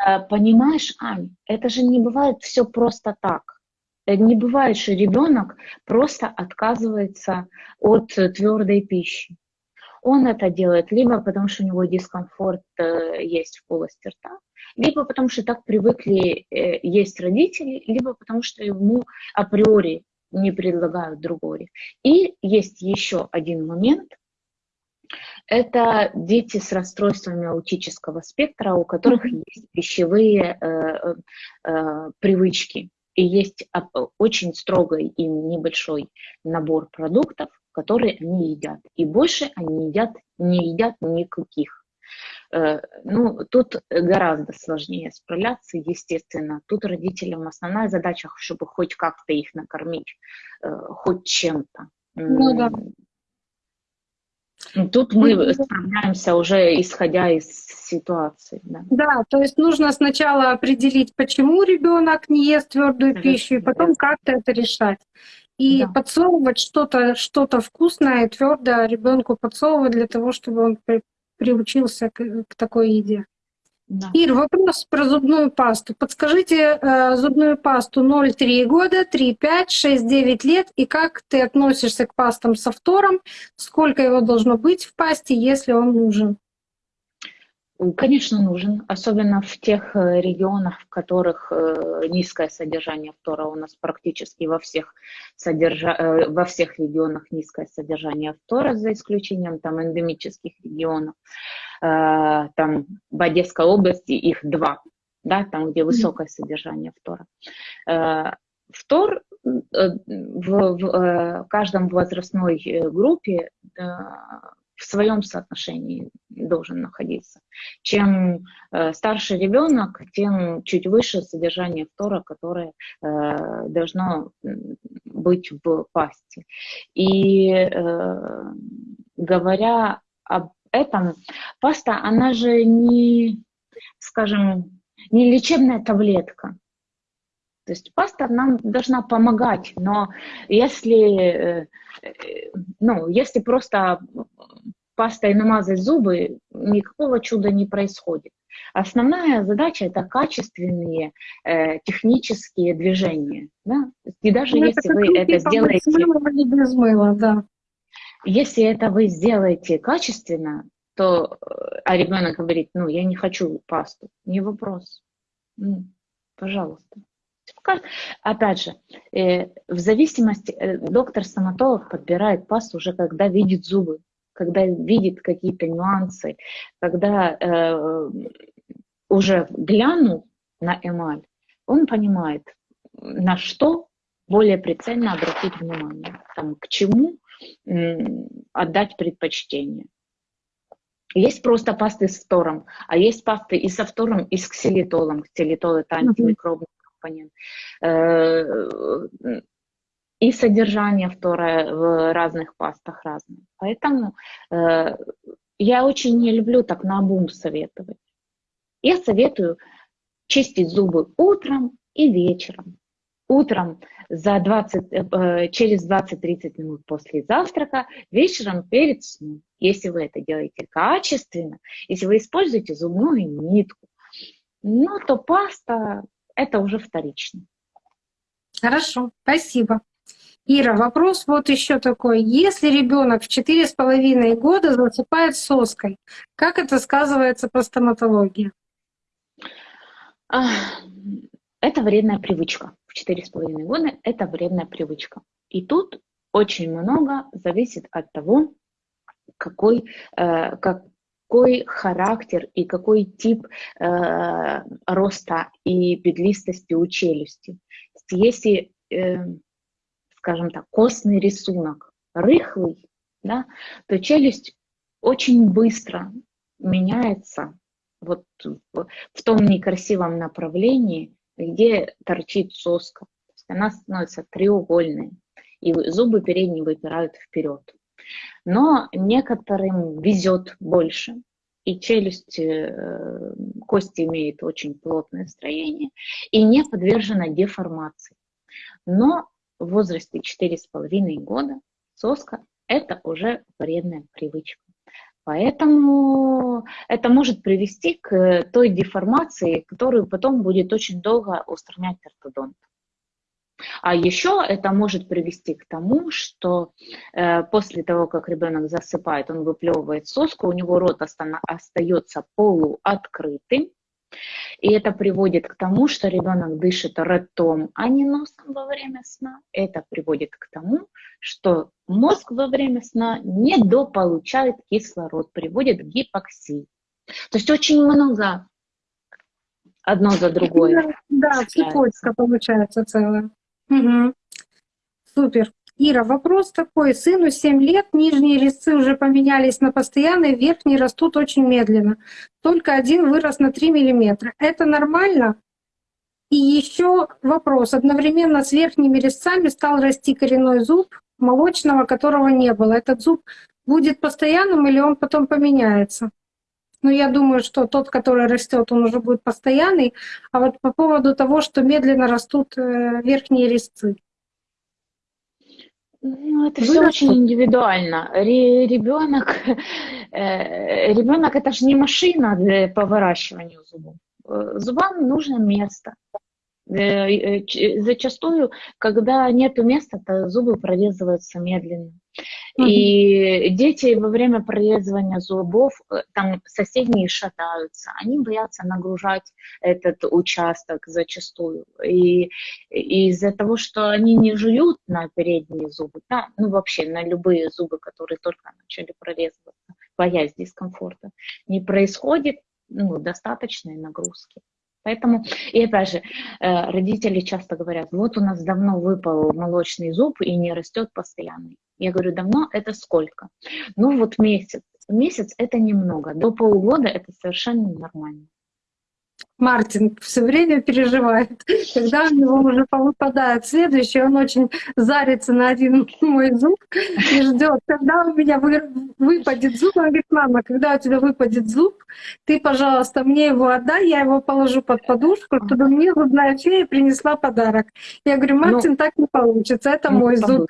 э, понимаешь, Ань, это же не бывает все просто так. Не бывает, что ребенок просто отказывается от твердой пищи. Он это делает либо потому, что у него дискомфорт э, есть в полости рта, либо потому, что так привыкли э, есть родители, либо потому, что ему априори не предлагают другой. И есть еще один момент. Это дети с расстройствами аутического спектра, у которых есть пищевые э, э, привычки. И есть очень строгий и небольшой набор продуктов, которые они едят. И больше они едят, не едят никаких. Э, ну, тут гораздо сложнее справляться, естественно. Тут родителям основная задача, чтобы хоть как-то их накормить, э, хоть чем-то. Ну да. Тут мы справляемся уже исходя из ситуации. Да. да, то есть нужно сначала определить, почему ребенок не ест твердую пищу, и потом как-то это решать. И да. подсовывать что-то что вкусное, твердое ребенку подсовывать для того, чтобы он при, приучился к, к такой еде. Да. Ир, вопрос про зубную пасту. Подскажите э, зубную пасту 0,3 года, 3,5, 6-9 лет, и как ты относишься к пастам со фтором, сколько его должно быть в пасте, если он нужен? Конечно, нужен, особенно в тех э, регионах, в которых э, низкое содержание фтора. У нас практически во всех, содержа... Э, во всех регионах низкое содержание фтора, за исключением там эндемических регионов. Там в Одесской области их два, да, там, где высокое содержание фтора. Фтор в, в каждом возрастной группе в своем соотношении должен находиться. Чем э, старше ребенок, тем чуть выше содержание фтора, которое э, должно быть в пасте. И э, говоря об этом, паста, она же не, скажем, не лечебная таблетка. То есть паста нам должна помогать, но если, э, э, ну, если просто пастой намазать зубы, никакого чуда не происходит. Основная задача это качественные э, технические движения. Да? И даже ну, если вы это сделаете... без мыла, да. Если это вы сделаете качественно, то, а ребенок говорит, ну, я не хочу пасту, не вопрос. Ну, пожалуйста. Опять же, э, в зависимости, э, доктор-стоматолог подбирает пасту уже когда видит зубы, когда видит какие-то нюансы, когда э, уже глянул на эмаль, он понимает, на что более прицельно обратить внимание, там, к чему отдать предпочтение. Есть просто пасты с фтором, а есть пасты и со фтором, и с ксилитолом. Ксилитол – это антимикробный компонент. Э, и содержание фтора в разных пастах разное. Поэтому э, я очень не люблю так на обум советовать. Я советую чистить зубы утром и вечером. Утром за 20, э, через 20-30 минут после завтрака, вечером перед сном. Если вы это делаете качественно, если вы используете зубную нитку, ну, то паста это уже вторично. Хорошо, спасибо. Ира, вопрос вот еще такой. Если ребенок в четыре с половиной года засыпает соской, как это сказывается по стоматологии? Это вредная привычка. В четыре с половиной года это вредная привычка. И тут очень много зависит от того, какой, э, как, какой характер и какой тип э, роста и петлистости у челюсти. Если, э, скажем так, костный рисунок рыхлый, да, то челюсть очень быстро меняется вот в, том некрасивом направлении, где торчит соска. То есть она становится треугольной, и зубы передние выпирают вперед. Но некоторым везет больше, и челюсть, э, кости имеет очень плотное строение и не подвержена деформации. Но в возрасте 4,5 года соска – это уже вредная привычка. Поэтому это может привести к той деформации, которую потом будет очень долго устранять ортодонт. А еще это может привести к тому, что э, после того, как ребенок засыпает, он выплевывает соску, у него рот остается полуоткрытым, и это приводит к тому, что ребенок дышит ртом, а не носом во время сна. Это приводит к тому, что мозг во время сна недополучает кислород, приводит к гипоксии. То есть очень много одно за другое. Да, цепочка получается целая. Угу. Супер. Ира, вопрос такой. Сыну 7 лет, нижние резцы уже поменялись на постоянные, верхние растут очень медленно. Только один вырос на 3 миллиметра. Это нормально? И еще вопрос. Одновременно с верхними резцами стал расти коренной зуб молочного, которого не было. Этот зуб будет постоянным или он потом поменяется? Ну, я думаю, что тот, который растет, он уже будет постоянный. А вот по поводу того, что медленно растут э, верхние резцы. Ну, это все очень индивидуально. Ребенок, э, ребенок это же не машина для, по выращиванию зубов. Э, зубам нужно место. Зачастую, когда нет места, то зубы прорезываются медленно. И дети во время прорезывания зубов, э, там соседние шатаются, они боятся нагружать этот участок зачастую. И, и из-за того, что они не жуют на передние зубы, да, ну вообще на любые зубы, которые только начали прорезываться, боясь дискомфорта, не происходит ну, достаточной нагрузки. Поэтому, и опять же, э, родители часто говорят, вот у нас давно выпал молочный зуб и не растет постоянно. Я говорю, давно это сколько? Ну вот месяц. Месяц это немного, до полугода это совершенно нормально. Мартин все время переживает, когда у него уже выпадает следующий, он очень зарится на один мой зуб и ждет, когда у меня выпадет зуб. Он говорит, мама, когда у тебя выпадет зуб, ты, пожалуйста, мне его отдай, я его положу под подушку, чтобы мне зубная фея принесла подарок. Я говорю, Мартин, ну, так не получится, это мой зуб.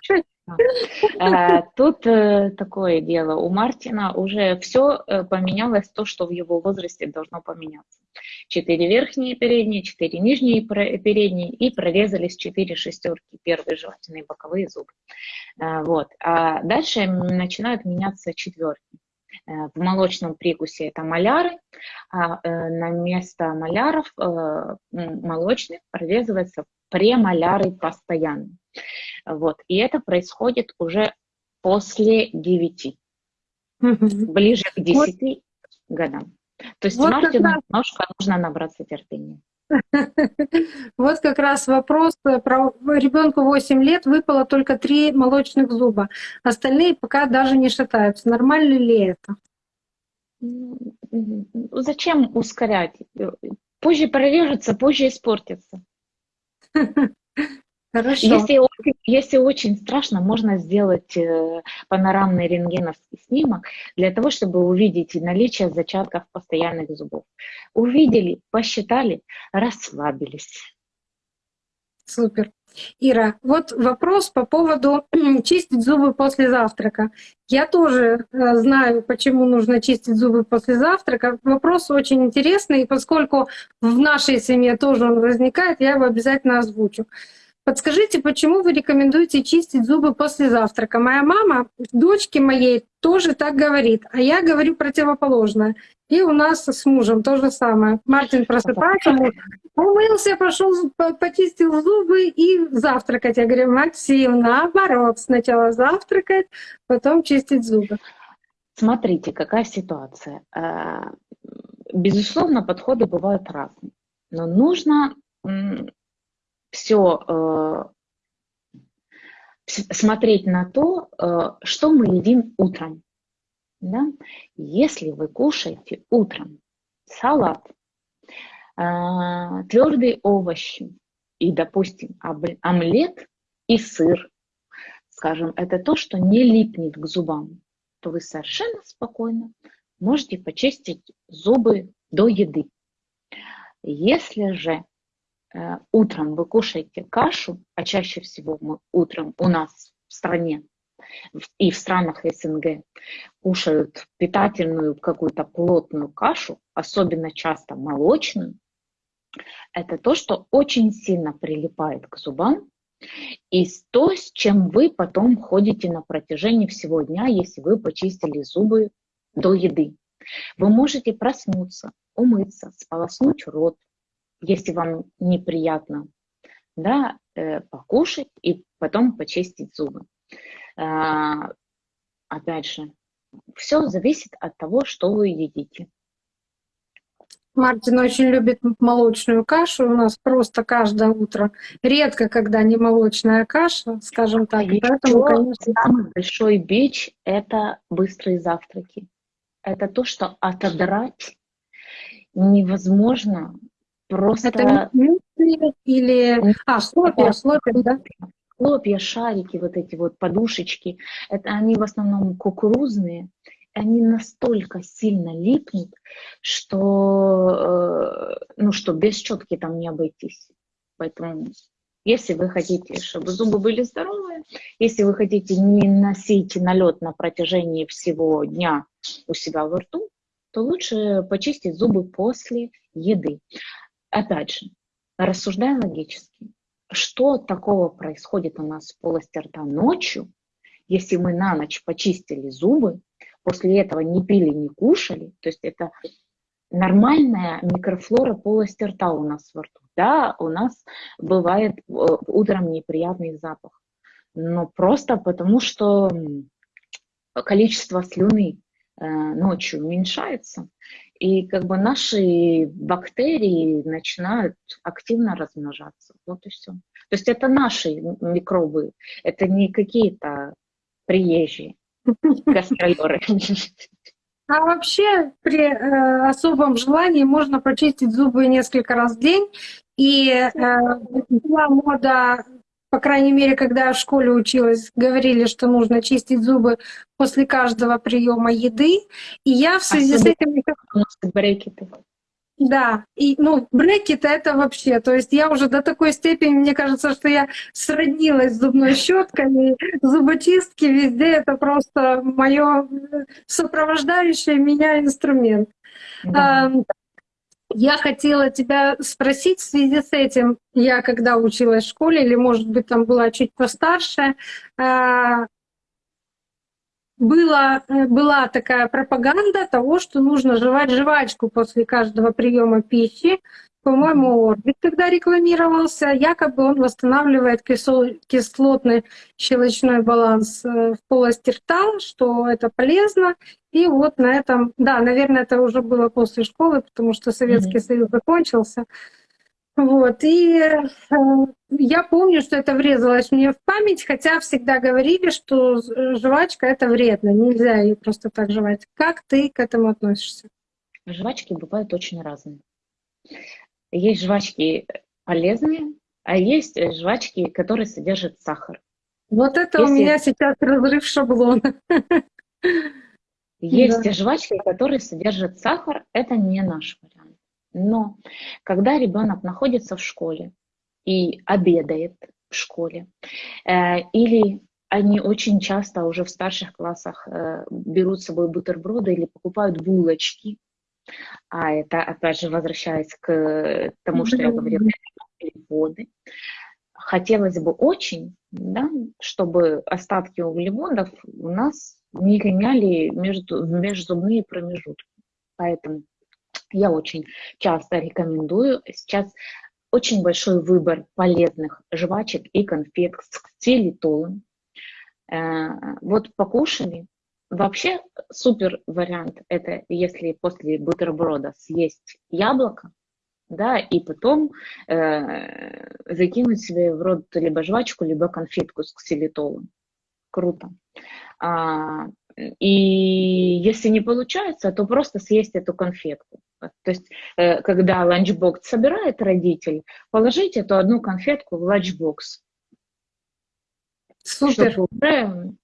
Э, тут э, такое дело. У Мартина уже все э, поменялось, то, что в его возрасте должно поменяться. Четыре верхние передние, четыре нижние передние и прорезались четыре шестерки, первые жевательные боковые зубы. Вот. А дальше начинают меняться четверки. В молочном прикусе это маляры, а на место маляров молочных прорезываются премаляры постоянно. Вот. И это происходит уже после 9, ближе к 10 вот. годам. То есть вот Мартину раз... немножко нужно набраться терпения. Вот как раз вопрос про ребенку 8 лет выпало только 3 молочных зуба. Остальные пока даже не шатаются. Нормально ли это? Зачем ускорять? Позже прорежется, позже испортится. Хорошо. Если, если очень страшно, можно сделать э, панорамный рентгеновский снимок для того, чтобы увидеть наличие зачатков постоянных зубов. Увидели, посчитали, расслабились. Супер. Ира, вот вопрос по поводу чистить зубы после завтрака. Я тоже э, знаю, почему нужно чистить зубы после завтрака. Вопрос очень интересный, и поскольку в нашей семье тоже он возникает, я его обязательно озвучу. Подскажите, почему вы рекомендуете чистить зубы после завтрака? Моя мама, дочке моей, тоже так говорит, а я говорю противоположное. И у нас с мужем то же самое. Мартин просыпается, умылся, пошел, почистил зубы и завтракать. Я говорю, Максим, наоборот, сначала завтракать, потом чистить зубы. Смотрите, какая ситуация. Э, безусловно, подходы бывают разные. Но нужно все э, смотреть на то, э, что мы едим утром. Да? Если вы кушаете утром салат, э, твердые овощи и, допустим, омлет и сыр, скажем, это то, что не липнет к зубам, то вы совершенно спокойно можете почистить зубы до еды. Если же утром вы кушаете кашу, а чаще всего мы утром у нас в стране и в странах СНГ кушают питательную какую-то плотную кашу, особенно часто молочную, это то, что очень сильно прилипает к зубам, и то, с чем вы потом ходите на протяжении всего дня, если вы почистили зубы до еды. Вы можете проснуться, умыться, сполоснуть рот, если вам неприятно, да, э, покушать и потом почистить зубы. А, опять же, все зависит от того, что вы едите. Мартин очень любит молочную кашу. У нас просто каждое утро. Редко, когда не молочная каша, скажем так. И поэтому, конечно... Самый большой бич – это быстрые завтраки. Это то, что отодрать невозможно Просто... Это или... А, хлопья, хлопья, да? Хлопья, шарики, вот эти вот подушечки, это они в основном кукурузные, они настолько сильно липнут, что, э, ну, что без щетки там не обойтись. Поэтому, если вы хотите, чтобы зубы были здоровые, если вы хотите не носить налет на протяжении всего дня у себя во рту, то лучше почистить зубы после еды опять же, рассуждая логически, что такого происходит у нас в полости рта ночью, если мы на ночь почистили зубы, после этого не пили, не кушали, то есть это нормальная микрофлора полости рта у нас во рту. Да, у нас бывает э, утром неприятный запах, но просто потому, что количество слюны э, ночью уменьшается, и как бы наши бактерии начинают активно размножаться. Вот и все. То есть это наши микробы, это не какие-то приезжие гастролеры. А вообще при э, особом желании можно почистить зубы несколько раз в день. И э, была мода, по крайней мере, когда я в школе училась, говорили, что нужно чистить зубы после каждого приема еды. И я в связи Особенно с этим... Брекеты. Да, и ну брекеты это вообще, то есть я уже до такой степени, мне кажется, что я сроднилась с зубной щеткой, зуботистки везде это просто мое сопровождающее меня инструмент. Да. Я хотела тебя спросить в связи с этим. Я когда училась в школе, или, может быть, там была чуть постарше, а, была, была такая пропаганда того, что нужно жевать жвачку после каждого приема пищи. По-моему, Орбит, когда рекламировался, якобы он восстанавливает кислотный щелочной баланс э, в полости рта, что это полезно. И вот на этом, да, наверное, это уже было после школы, потому что Советский mm-hmm. Союз закончился. Вот, и э, я помню, что это врезалось мне в память, хотя всегда говорили, что жвачка это вредно, нельзя ее просто так жевать. Как ты к этому относишься? Жвачки бывают очень разные. Есть жвачки полезные, а есть жвачки, которые содержат сахар. Вот это Если... у меня сейчас разрыв шаблона. Есть да. жвачки, которые содержат сахар, это не наш вариант. Но когда ребенок находится в школе и обедает в школе, э, или они очень часто уже в старших классах э, берут с собой бутерброды или покупают булочки, а это, опять же, возвращаясь к тому, что я говорила, углеводы. Хотелось бы очень, да, чтобы остатки углеводов у нас не гоняли между, межзубные промежутки. Поэтому я очень часто рекомендую. Сейчас очень большой выбор полезных жвачек и конфет с ксилитолом. Э, вот покушали. Вообще супер вариант это если после бутерброда съесть яблоко, да, и потом э, закинуть себе в рот либо жвачку, либо конфетку с ксилитолом. Круто. А, и если не получается, то просто съесть эту конфетку. То есть, э, когда ланчбокс собирает родитель, положить эту одну конфетку в ланчбокс. Супер. Чтобы уже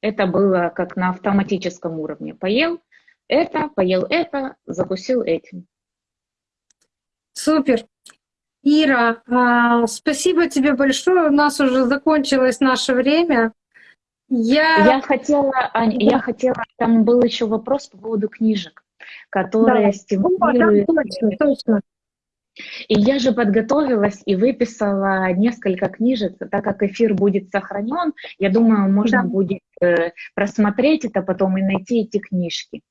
это было как на автоматическом уровне. Поел это, поел это, закусил этим. Супер. Ира, а, спасибо тебе большое. У нас уже закончилось наше время. Я, я хотела, Ань, да. я хотела, там был еще вопрос по поводу книжек, которые да. стимулируют. О, да, точно, точно. И я же подготовилась и выписала несколько книжек, так как эфир будет сохранен, я думаю, можно да. будет просмотреть это потом и найти эти книжки.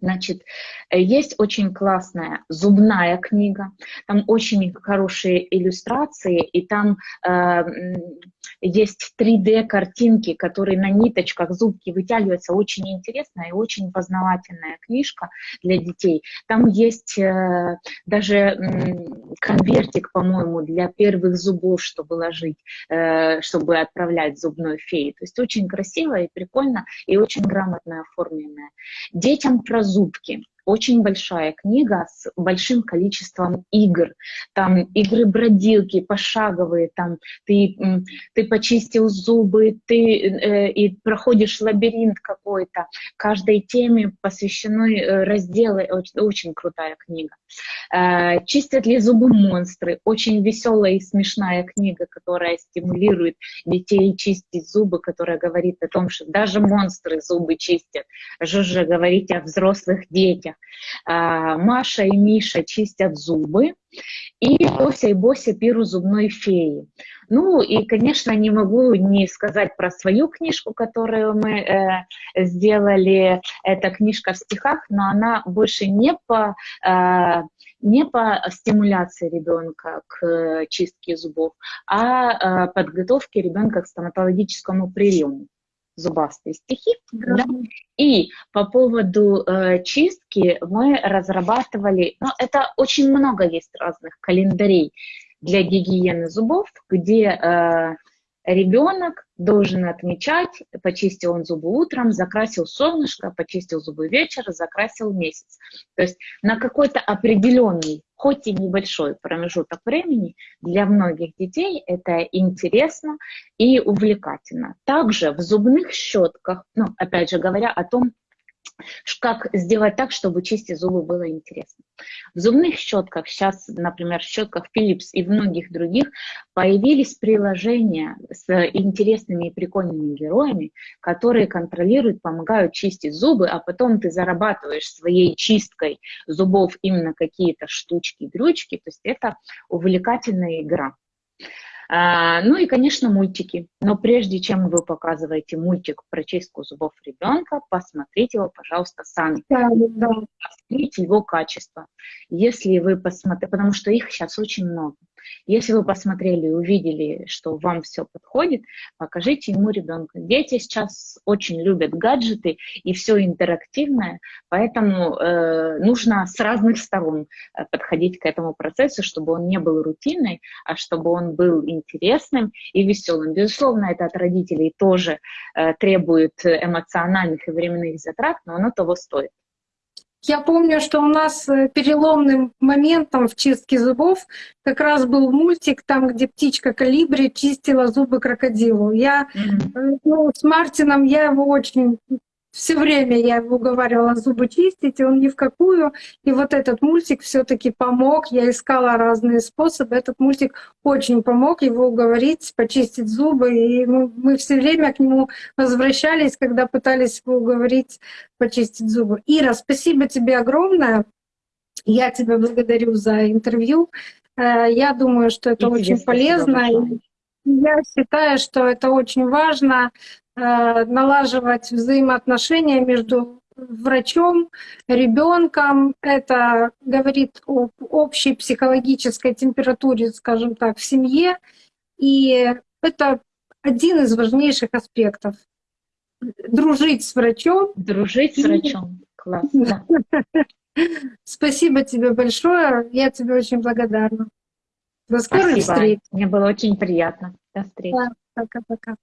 Значит, э, есть очень классная зубная книга, там очень хорошие иллюстрации, и там э, есть 3D-картинки, которые на ниточках зубки вытягиваются. Очень интересная и очень познавательная книжка для детей. Там есть э, даже э, конвертик, по-моему, для первых зубов, чтобы ложить, э, чтобы отправлять зубной феи. То есть очень красиво и прикольно, и очень грамотно оформленная. Детям про зубки очень большая книга с большим количеством игр. Там игры-бродилки пошаговые, там ты, ты почистил зубы, ты э, и проходишь лабиринт какой-то. Каждой теме посвящены э, разделы. Очень, очень крутая книга. Э, «Чистят ли зубы монстры?» Очень веселая и смешная книга, которая стимулирует детей чистить зубы, которая говорит о том, что даже монстры зубы чистят. Что же говорить о взрослых детях? Соцсетях. А, Маша и Миша чистят зубы, и Тося и Бося пиру зубной феи. Ну и, конечно, не могу не сказать про свою книжку, которую мы э, сделали. Это книжка в стихах, но она больше не по, э, не по стимуляции ребенка к э, чистке зубов, а э, подготовке ребенка к стоматологическому приему зубастые стихи. Да? И по поводу э, чистки мы разрабатывали, ну, это очень много есть разных календарей для гигиены зубов, где э, ребенок должен отмечать, почистил он зубы утром, закрасил солнышко, почистил зубы вечером, закрасил месяц. То есть на какой-то определенный, хоть и небольшой промежуток времени для многих детей это интересно и увлекательно. Также в зубных щетках, ну, опять же говоря о том, как сделать так, чтобы чистить зубы было интересно. В зубных щетках, сейчас, например, в щетках Philips и в многих других, появились приложения с интересными и прикольными героями, которые контролируют, помогают чистить зубы, а потом ты зарабатываешь своей чисткой зубов именно какие-то штучки, дрючки. То есть это увлекательная игра. А, ну и, конечно, мультики. Но прежде чем вы показываете мультик про чистку зубов ребенка, посмотрите его, пожалуйста, сами. Да, да. Посмотрите его качество. Если вы посмотрите, потому что их сейчас очень много. Если вы посмотрели и увидели, что вам все подходит, покажите ему ребенку. Дети сейчас очень любят гаджеты и все интерактивное, поэтому э, нужно с разных сторон э, подходить к этому процессу, чтобы он не был рутинной, а чтобы он был интересным и веселым. Безусловно, это от родителей тоже э, требует эмоциональных и временных затрат, но оно того стоит. Я помню, что у нас э, переломным моментом в чистке зубов как раз был мультик, там, где птичка Калибри чистила зубы крокодилу. Я mm-hmm. ну, с Мартином я его очень все время я его уговаривала зубы чистить, и он ни в какую. И вот этот мультик все таки помог. Я искала разные способы. Этот мультик очень помог его уговорить почистить зубы. И мы, мы все время к нему возвращались, когда пытались его уговорить почистить зубы. Ира, спасибо тебе огромное. Я тебя благодарю за интервью. Э, я думаю, что это и очень полезно. Я считаю, что это очень важно Э, налаживать взаимоотношения между врачом, ребенком. Это говорит об общей психологической температуре, скажем так, в семье. И это один из важнейших аспектов. Дружить с врачом. Дружить с врачом. Классно. Спасибо тебе большое. Я тебе очень благодарна. До скорых Спасибо. встреч. Мне было очень приятно. До встречи. Пока-пока.